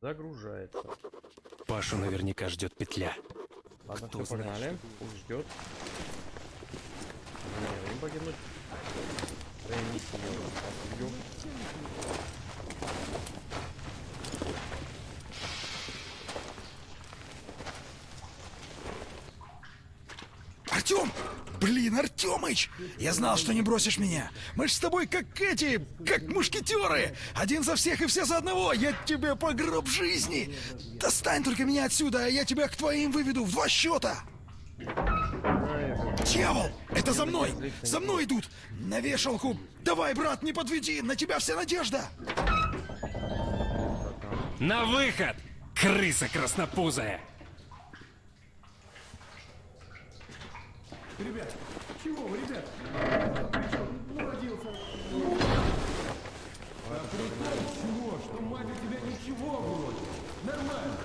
Загружается. Пашу наверняка ждет петля. Ладно, Кто все, погнали. Пусть ждет. Не время погибнуть. Реанимация убьем. Артем! Артемыч! Я знал, что не бросишь меня. Мы ж с тобой как эти, как мушкетеры. Один за всех и все за одного. Я тебе по гроб жизни. Достань только меня отсюда, а я тебя к твоим выведу в два счета. Дьявол! Это за мной! За мной идут! На вешалку! Давай, брат, не подведи! На тебя вся надежда! На выход! Крыса краснопузая! Ребят, чего вы, ребят? Уродился. А прикол чего? Что мать у тебя ничего вроде. Нормально.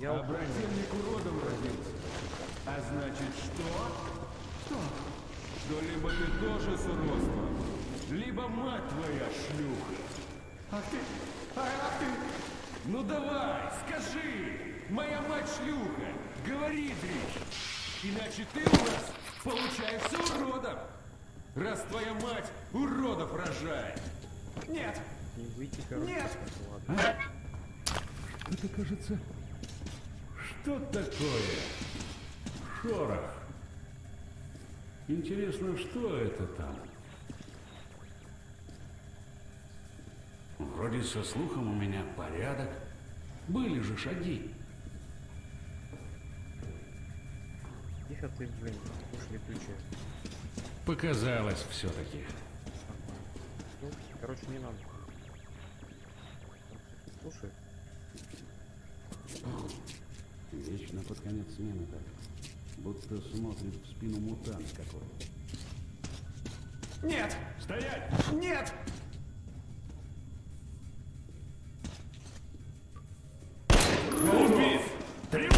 Я а брательник уродом родился. А значит что? Что? Что либо ты тоже с уродством, либо мать твоя шлюха. А ты? А, а ты? Ну давай, скажи! Моя мать шлюха! Говори, Дрич! Иначе ты у нас получаешься уродом! Раз твоя мать уродов рожает! Нет! Не выйти, короче. Нет! Ладно. Это кажется... Что такое? Шорох. Интересно, что это там? Вроде со слухом у меня порядок. Были же шаги. Тихо ты, блин, ушли ключи. Показалось все-таки. Ну, короче, не надо. Слушай. Вечно под конец смены так. Будто смотрит в спину мутант какой. Нет! Стоять! Нет! Убит! Три...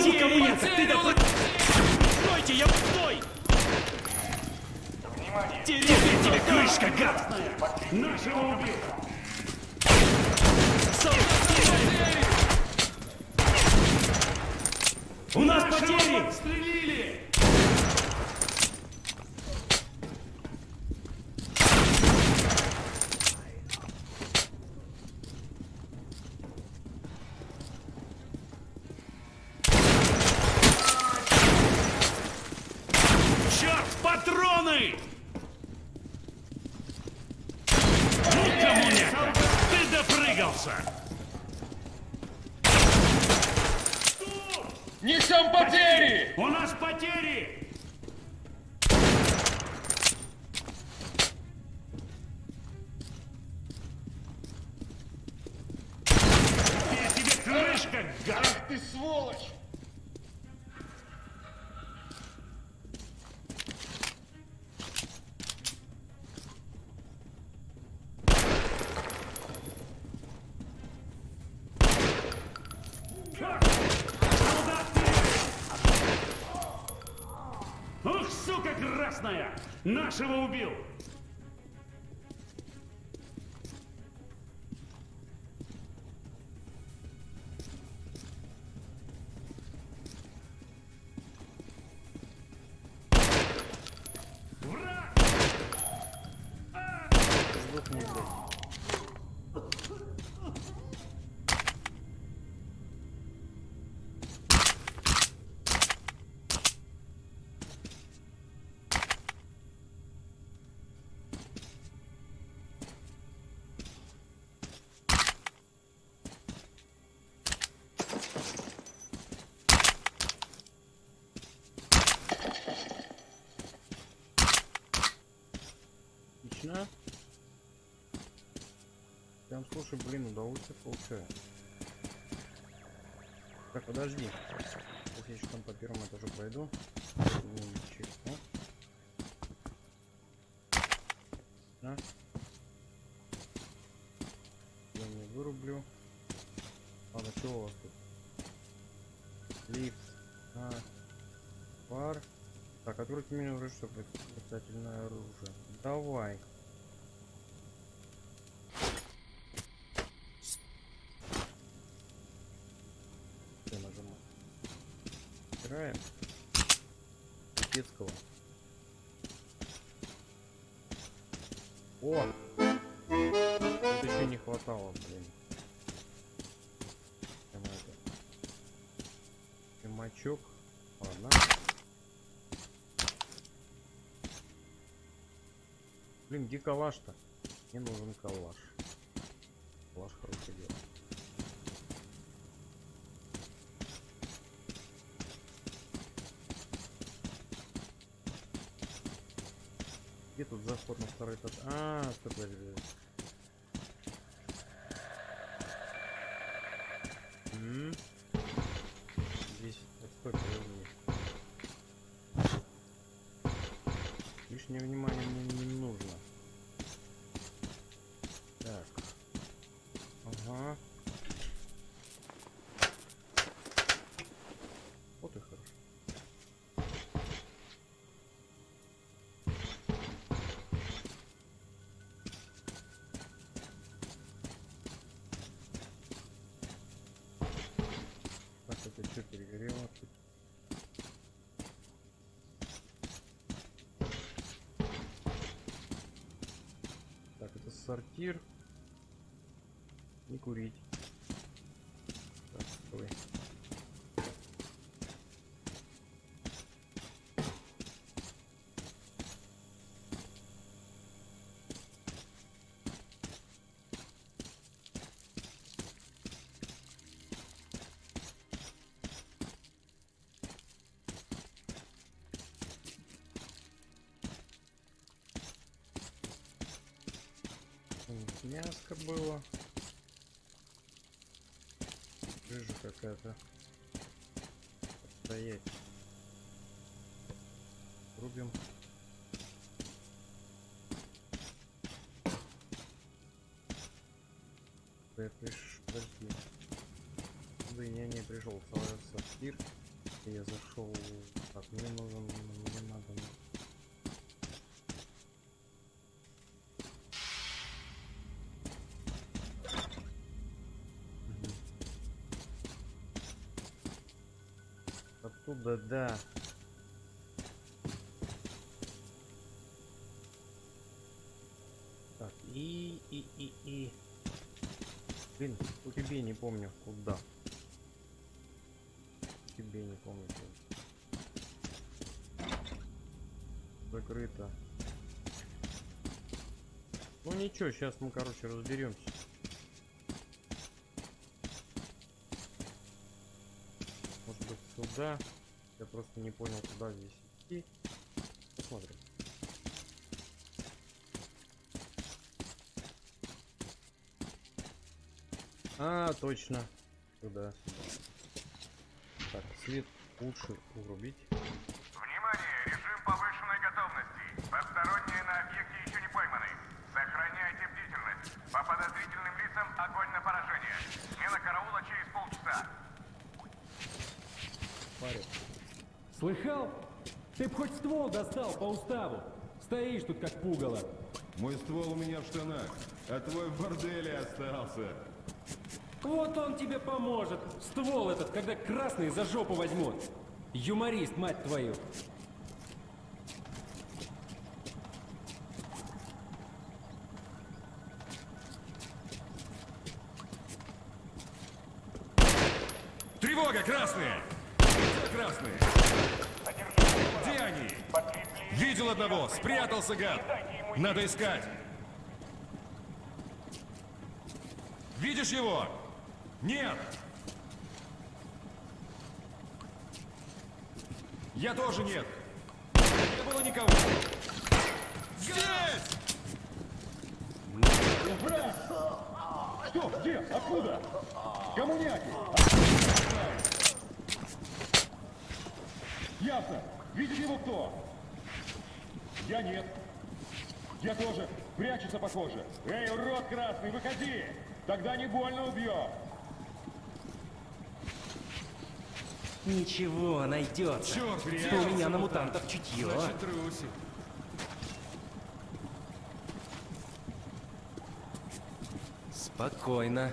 Потери нет! Ты да... Стойте, я... Стой! Теперь тебе крышка, гад! Нашего убил! У нас потери! Стрелили! Нашего убил! Слушай, блин, удовольствие получаю. Так, подожди. Сейчас я еще там по первому этажу честно. На. Я не вырублю. Ладно, что у вас тут? Лифт. А. Пар. Так, который ты меня уже что Метательное оружие. Давай. Все нажимаем. Играем. Детского. О! Это еще не хватало, блин. Прямо это. Примачок. Ладно. Блин, где калаш-то? Мне нужен калаш. Калаш хорошее дело. Где тут заход на второй этаж? А, стоп, сортир. Не курить. Мяско было. Жижа какая-то. Стоять. Рубим. Да я приш... Подожди. Да я не пришел в сортир. Я зашел. Так, мне нужен. Мне надо. Оттуда, да. Так, и, и, и, и. Блин, у тебя не помню, куда. Тебе не помню. куда. Закрыто. Ну ничего, сейчас мы, короче, разберемся. Может быть, сюда. Просто не понял, куда здесь идти. Посмотрим. А, точно. Сюда. Так, свет лучше урубить. Внимание! Режим повышенной готовности. Посторонние на объекте еще не пойманы. Сохраняйте бдительность. По подозрительным лицам огонь на поражение. Смена караула через полчаса. Парень. Слыхал? Ты б хоть ствол достал по уставу. Стоишь тут как пугало. Мой ствол у меня в штанах, а твой в борделе остался. Вот он тебе поможет. Ствол этот, когда красный за жопу возьмут. Юморист, мать твою. Тревога, красные! Где красные? Где они? Видел одного, спрятался, гад. Надо искать. Видишь его? Нет. Я тоже нет. Не было никого. Здесь! Что? Где? Откуда? Коммуняки! Ясно. Видит его кто? Я нет. Я тоже. Прячется, похоже. Эй, урод красный, выходи! Тогда не больно убьет. Ничего, найдется. Черт, У реально. меня на мутантов чутье. Значит, трусит. Спокойно.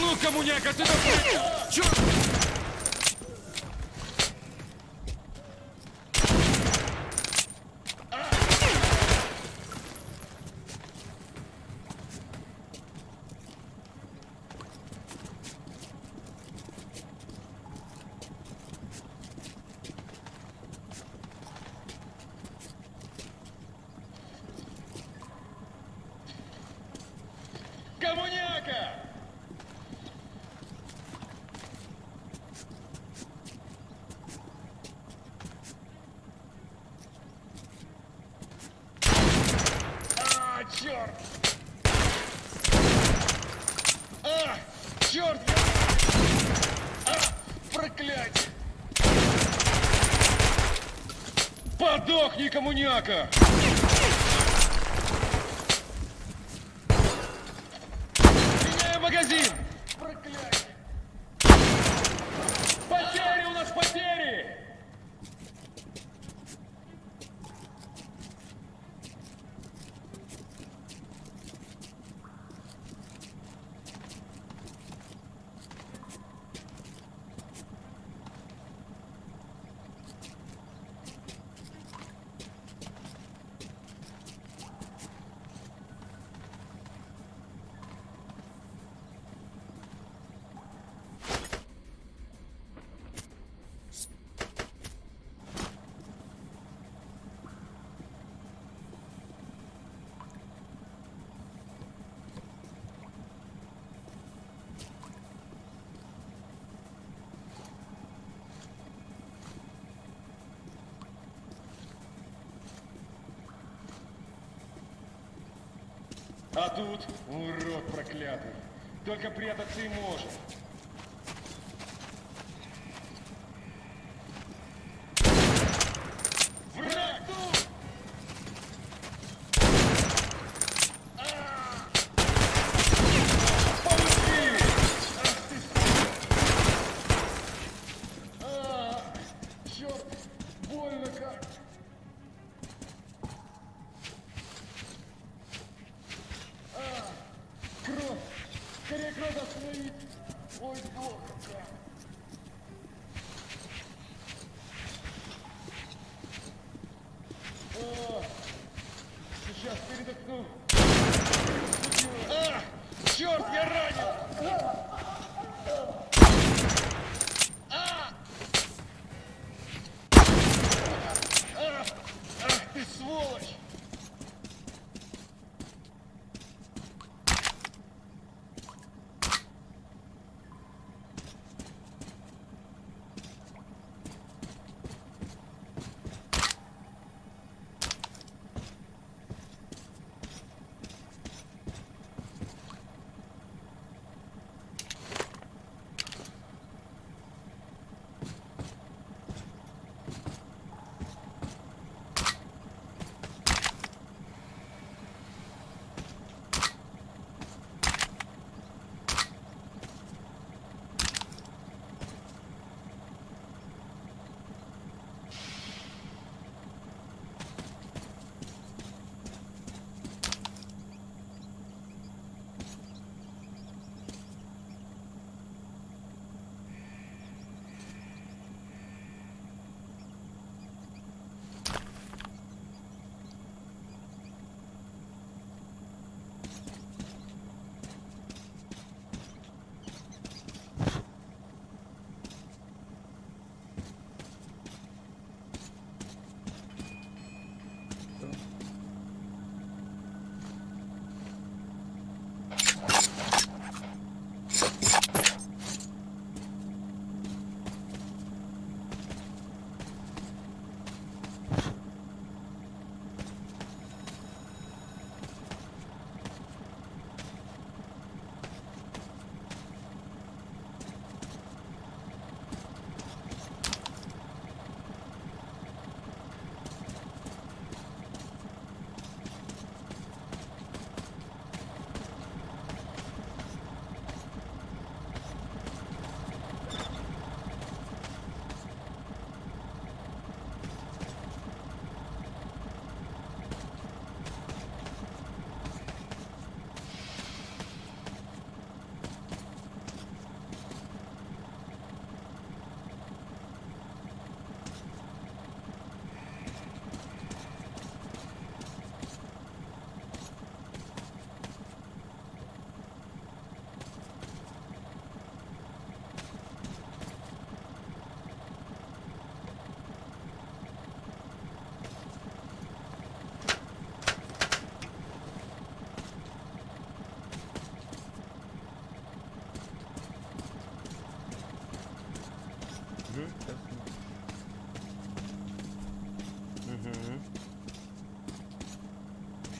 Ну, коммуняка, ты такой... Черт! Коммуняка! А, черт! А, черт! А, проклятие! Подохни, коммуняка! Меняю магазин! Проклятие! Потери у нас потери! А тут урод проклятый. Только прятаться и может.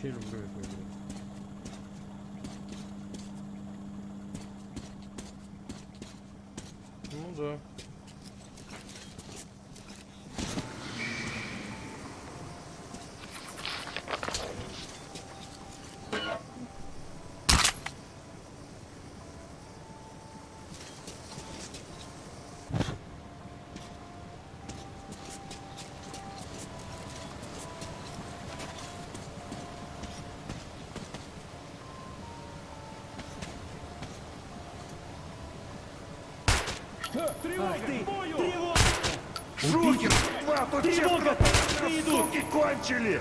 Вообще люблю эту игру. Ну да. Тревога! Ты! Тревога! Шухер! Два, тут Тревога! Идут! Суки кончили!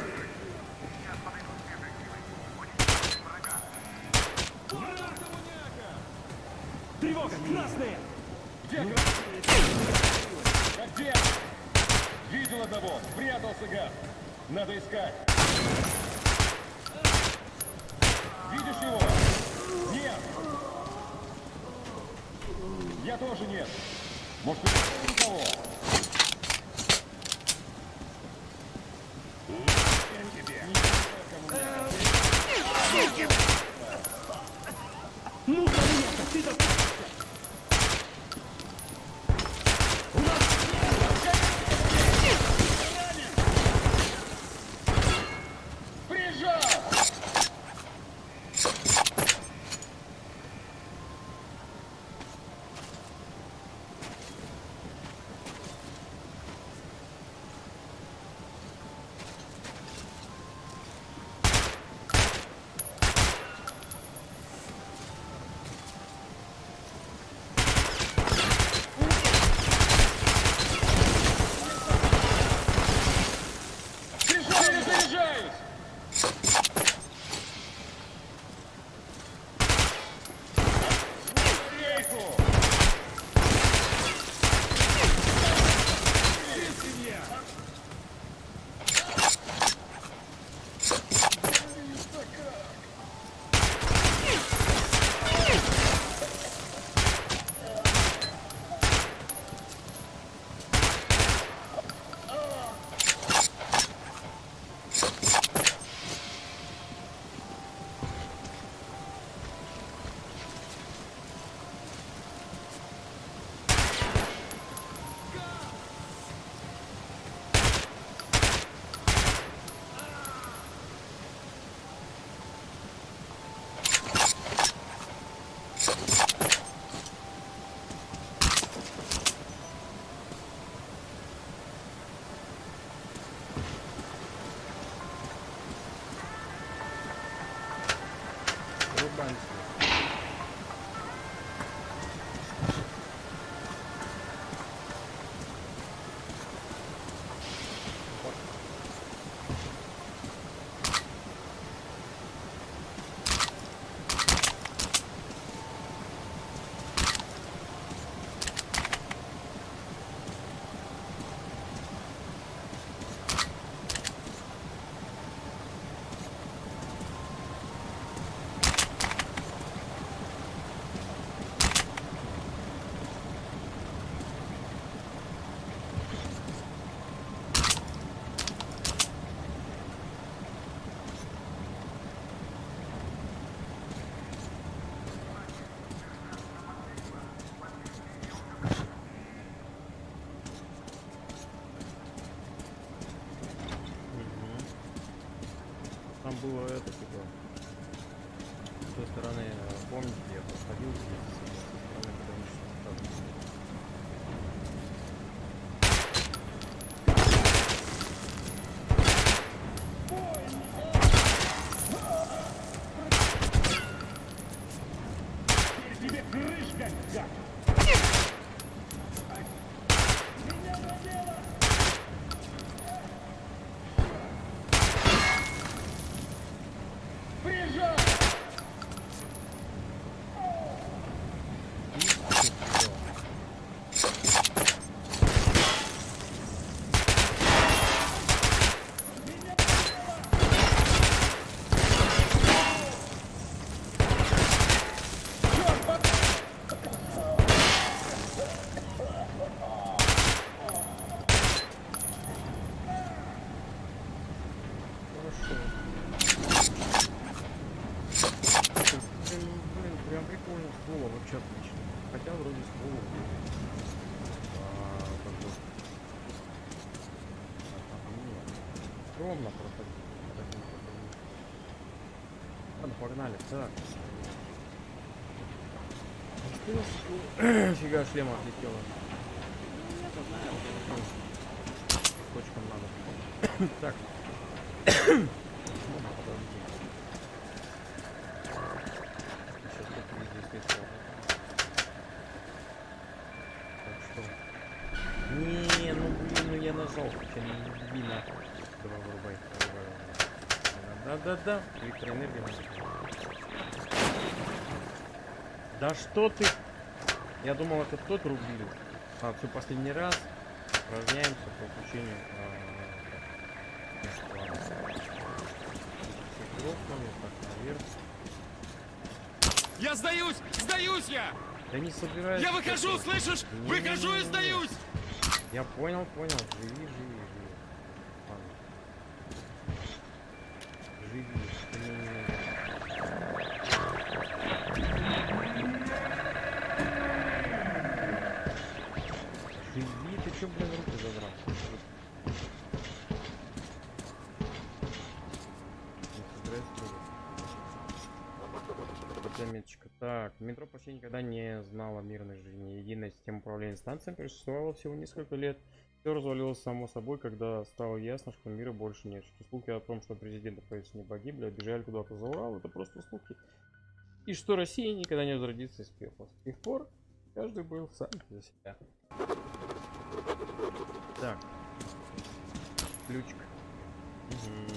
Тревога! Красные! Где красные? Где? Видел одного! Спрятался гад! Надо искать! Видишь его? Нет! Я тоже нет! Может, никого? Было это, типа, с той стороны, помните, я проходил здесь, со стороны пограничного участка. Тебе крышка, гад! Прижал! огромно просто. Ладно, погнали. Так. Фига шлема отлетела. Точкам надо. так. Не, ну блин, ну я нажал, хотя не вырубай. Да-да-да, электроэнергия. Да что ты? Я думал, это тот рубил. А, все, последний раз. Упражняемся по включению. Я сдаюсь! Сдаюсь я! Да не собираюсь. Я выхожу, слышишь? Не, Выхожу не, не, и сдаюсь! Я понял, понял. Живи, живи, система управления станциями существовала всего несколько лет. Все развалилось само собой, когда стало ясно, что мира больше нет. Что слухи о том, что президент и правительство не погибли, бежали куда-то за Урал, это просто слухи. И что Россия никогда не возродится из пепла. С тех пор каждый был сам за себя. Так. Ключик. Мгм.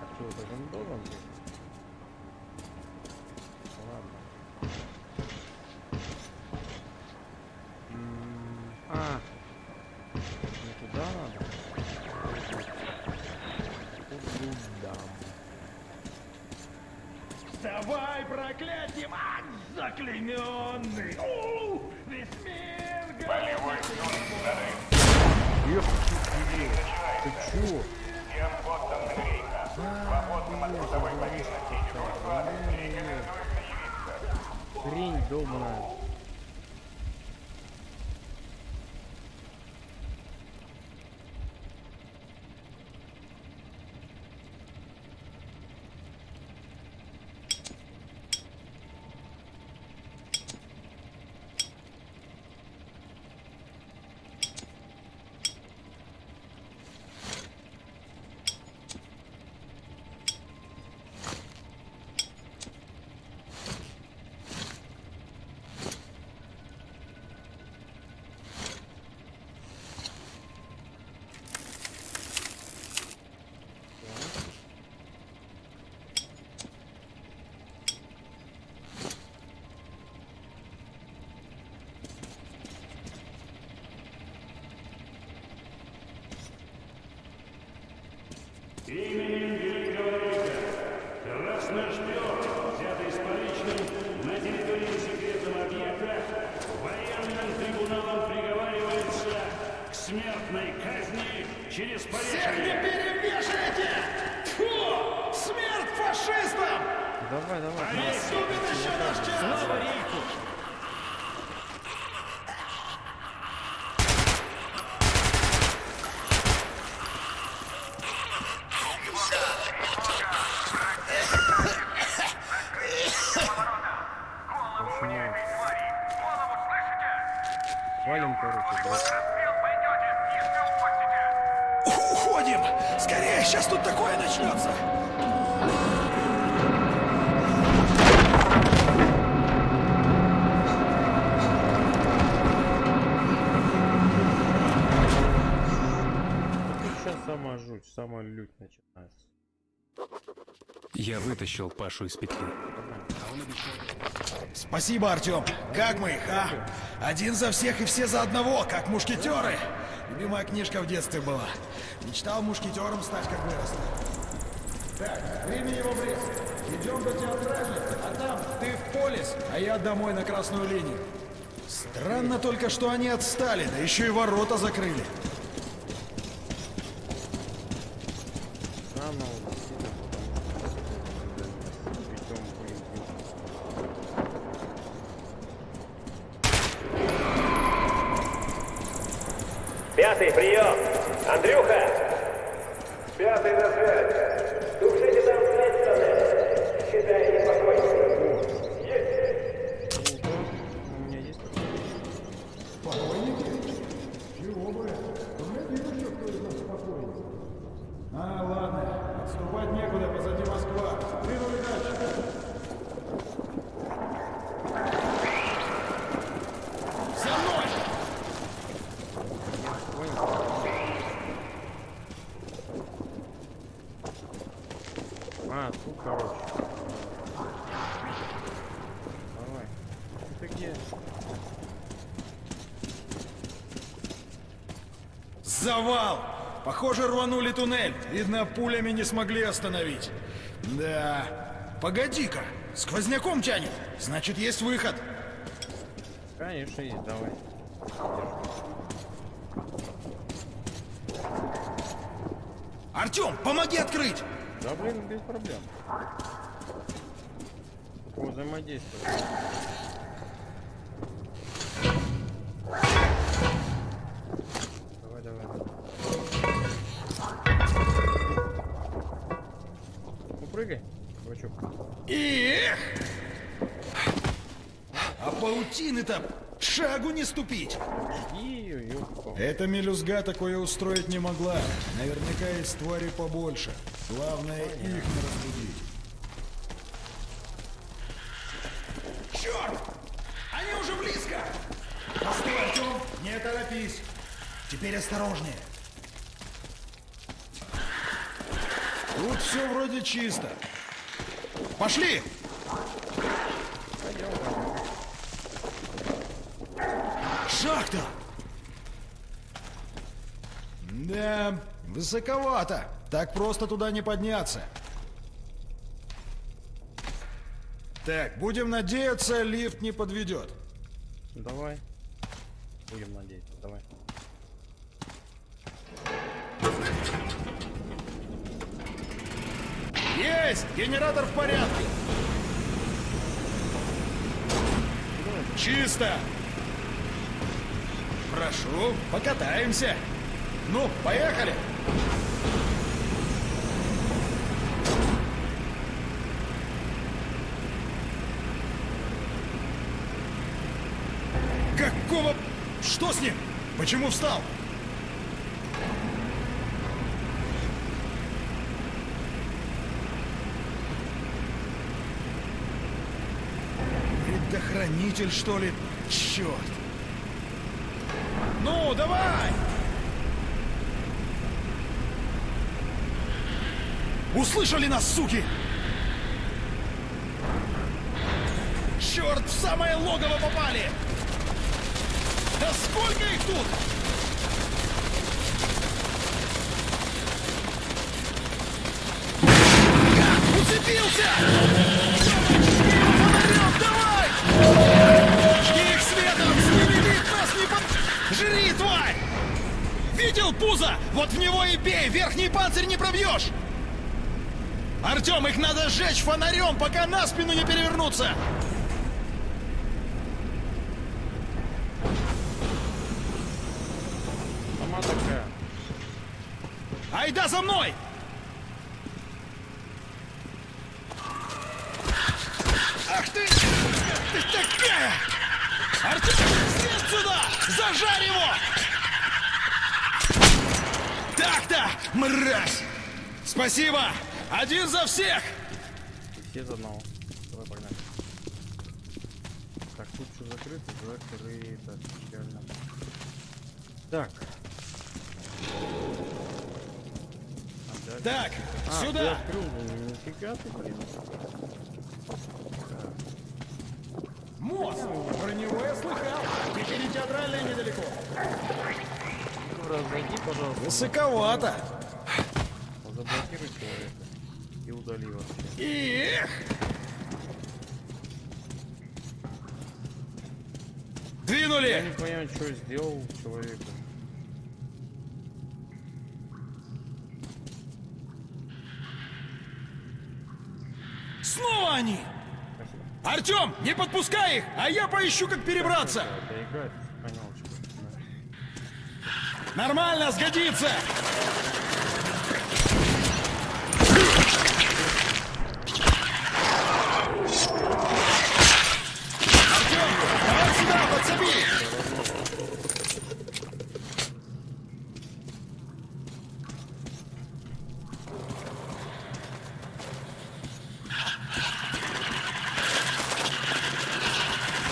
А что, это же должен быть? Заклейменный! У, весь мир Болевой ты? Всем подданным Рейха, свободным от трудовой повинности и дружбы, рекомендуется явиться. Хрень долбаная. Через вытащил Пашу из петли. Спасибо, Артем. Как мы их, а? Один за всех и все за одного, как мушкетеры. Любимая книжка в детстве была. Мечтал мушкетером стать, как вырос. Так, времени его близко. Идем до театральной, а там ты в полис, а я домой на красную линию. Странно только, что они отстали, да еще и ворота закрыли. Странно вот действительно, потому что причем блин, Пятый, прием! Андрюха! Пятый на связь. Тушите там следственное. Считай непокойным. Есть. У меня есть Чего бы? Погляди, еще кто из нас спокойный. А, ладно. Отступать некуда, позади Москва. Двинули дальше. За мной! А, тут, короче. Давай. Ты где? Завал! Похоже, рванули туннель. Видно, пулями не смогли остановить. Да. Погоди-ка. Сквозняком тянет. Значит, есть выход. Конечно, есть, давай. Артем, помоги открыть! Да, блин, без проблем. О, взаимодействие. Паутины-то шагу не ступить. Эта мелюзга такое устроить не могла. Наверняка есть твари побольше. Главное, их не разбудить. Черт! Они уже близко! Постой, Артем, не торопись. Теперь осторожнее. Тут все вроде чисто. Пошли! Шахта! Да, высоковато. Так просто туда не подняться. Так, будем надеяться, лифт не подведет. Давай. Будем надеяться, давай. Есть! Генератор в порядке! Чисто! Прошу, покатаемся. Ну, поехали! Какого... Что с ним? Почему встал? Предохранитель, что ли? Черт! Ну, давай! Услышали нас, суки! Черт, в самое логово попали! Да сколько их тут? Уцепился! Фонарем, давай! Жги их светом! С ними нас не под... Жри, тварь! Видел пузо? Вот в него и бей! Верхний панцирь не пробьешь! Артем, их надо сжечь фонарем, пока на спину не перевернуться! Сама такая. Айда за мной! Ах ты! Ты такая! Артем, след сюда! Зажарь его! Так-то, мразь! Спасибо! Один за всех! Все за одного. Давай, погнали. Так, тут что закрыто, закрыто. Печально. Так. Так, А, ты сюда! открыл, ну, нифига ты, блин. Мост! Про него я слыхал! Теперь и театральная недалеко. Ну, разойди, пожалуйста. Высоковато. Заблокируй человека. Удали вообще. Эх! Двинули! Я не понимаю, что сделал человеку. Снова они! Артем, не подпускай их, а я поищу, как перебраться! Нормально, сгодится! Артем, давай сюда, подсоби!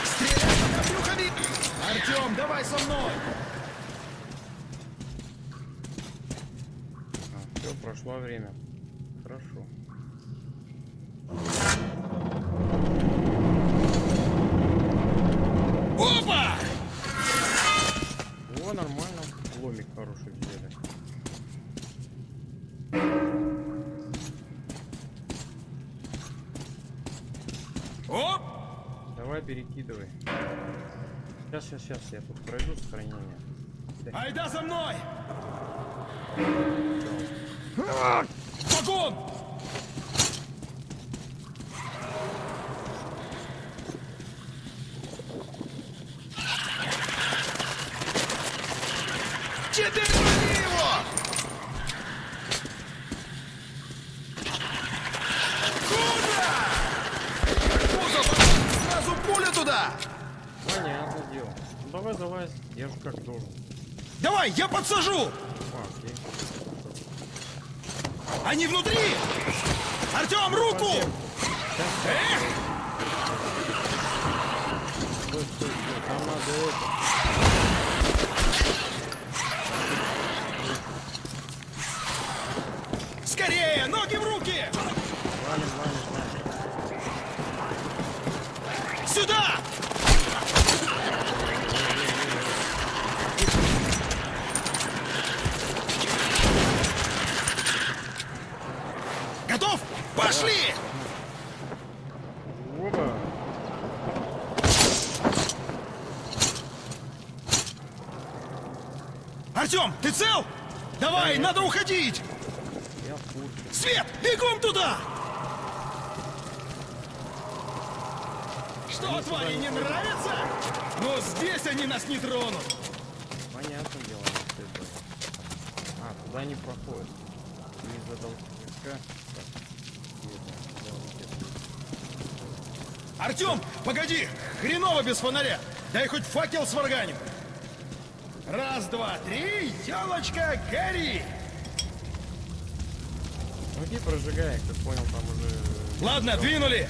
Стреляй, пока брюхо видно! Артем, давай со мной! Все, прошло время. Хорошо. Опа! О, нормально. Ломик хороший взяли. Оп! Давай перекидывай. Сейчас, сейчас, сейчас, я тут пройду сохранение. Айда за мной! Вагон! Теперь лови его! Пуля туда! Понятное дело. Ну давай, давай. Я же как должен. Давай, я подсажу! А, окей. Они внутри! Артем, руку! Эх! Стой, стой, стой. Там надо это. Скорее, ноги в руки! Валим, валим, валим. Сюда! Готов? Пошли! Опа. Артем, ты цел? Давай, надо уходить! Я в курсе. Свет, бегом туда! Что, твари, не нравится? Но здесь они нас не тронут. Понятное дело, что это. А, туда не проходит. Не задал. Артем, погоди! Хреново без фонаря! Дай хоть факел сварганим! Раз, два, три, елочка, гори! Ну иди прожигай, как понял, там уже... Ладно, двинули!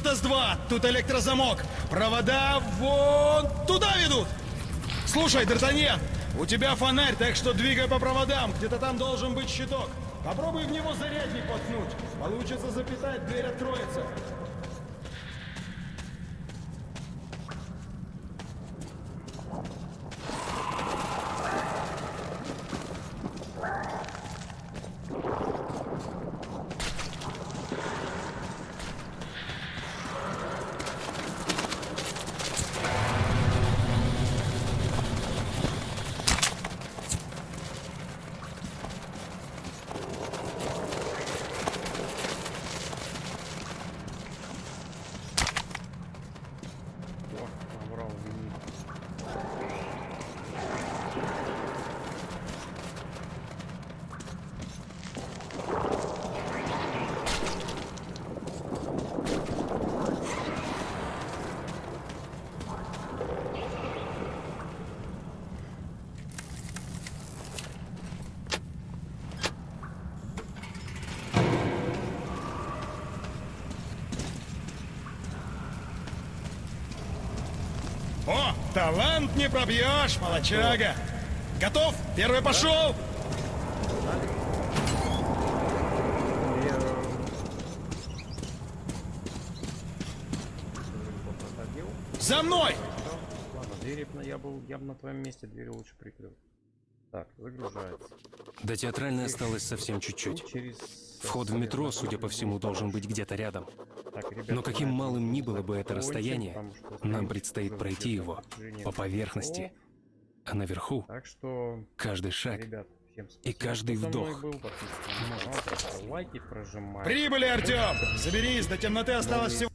Куртас-2, тут электрозамок. Провода вон туда ведут. Слушай, Д'Артаньян, у тебя фонарь, так что двигай по проводам. Где-то там должен быть щиток. Попробуй в него зарядник воткнуть. Получится запитать, дверь откроется. Пробьешь, молочага. Готов? Первый пошел. За мной! Ладно, на- я был, я бы на твоем месте двери лучше прикрыл. Так, загружается. До театральной осталось совсем чуть-чуть. Через... Вход в метро, судя по всему, должен быть где-то рядом. Но каким малым ни было бы это расстояние, нам предстоит пройти его по поверхности. А наверху Так что, каждый шаг и каждый вдох. Прибыли, Артем! Заберись, до темноты осталось всего...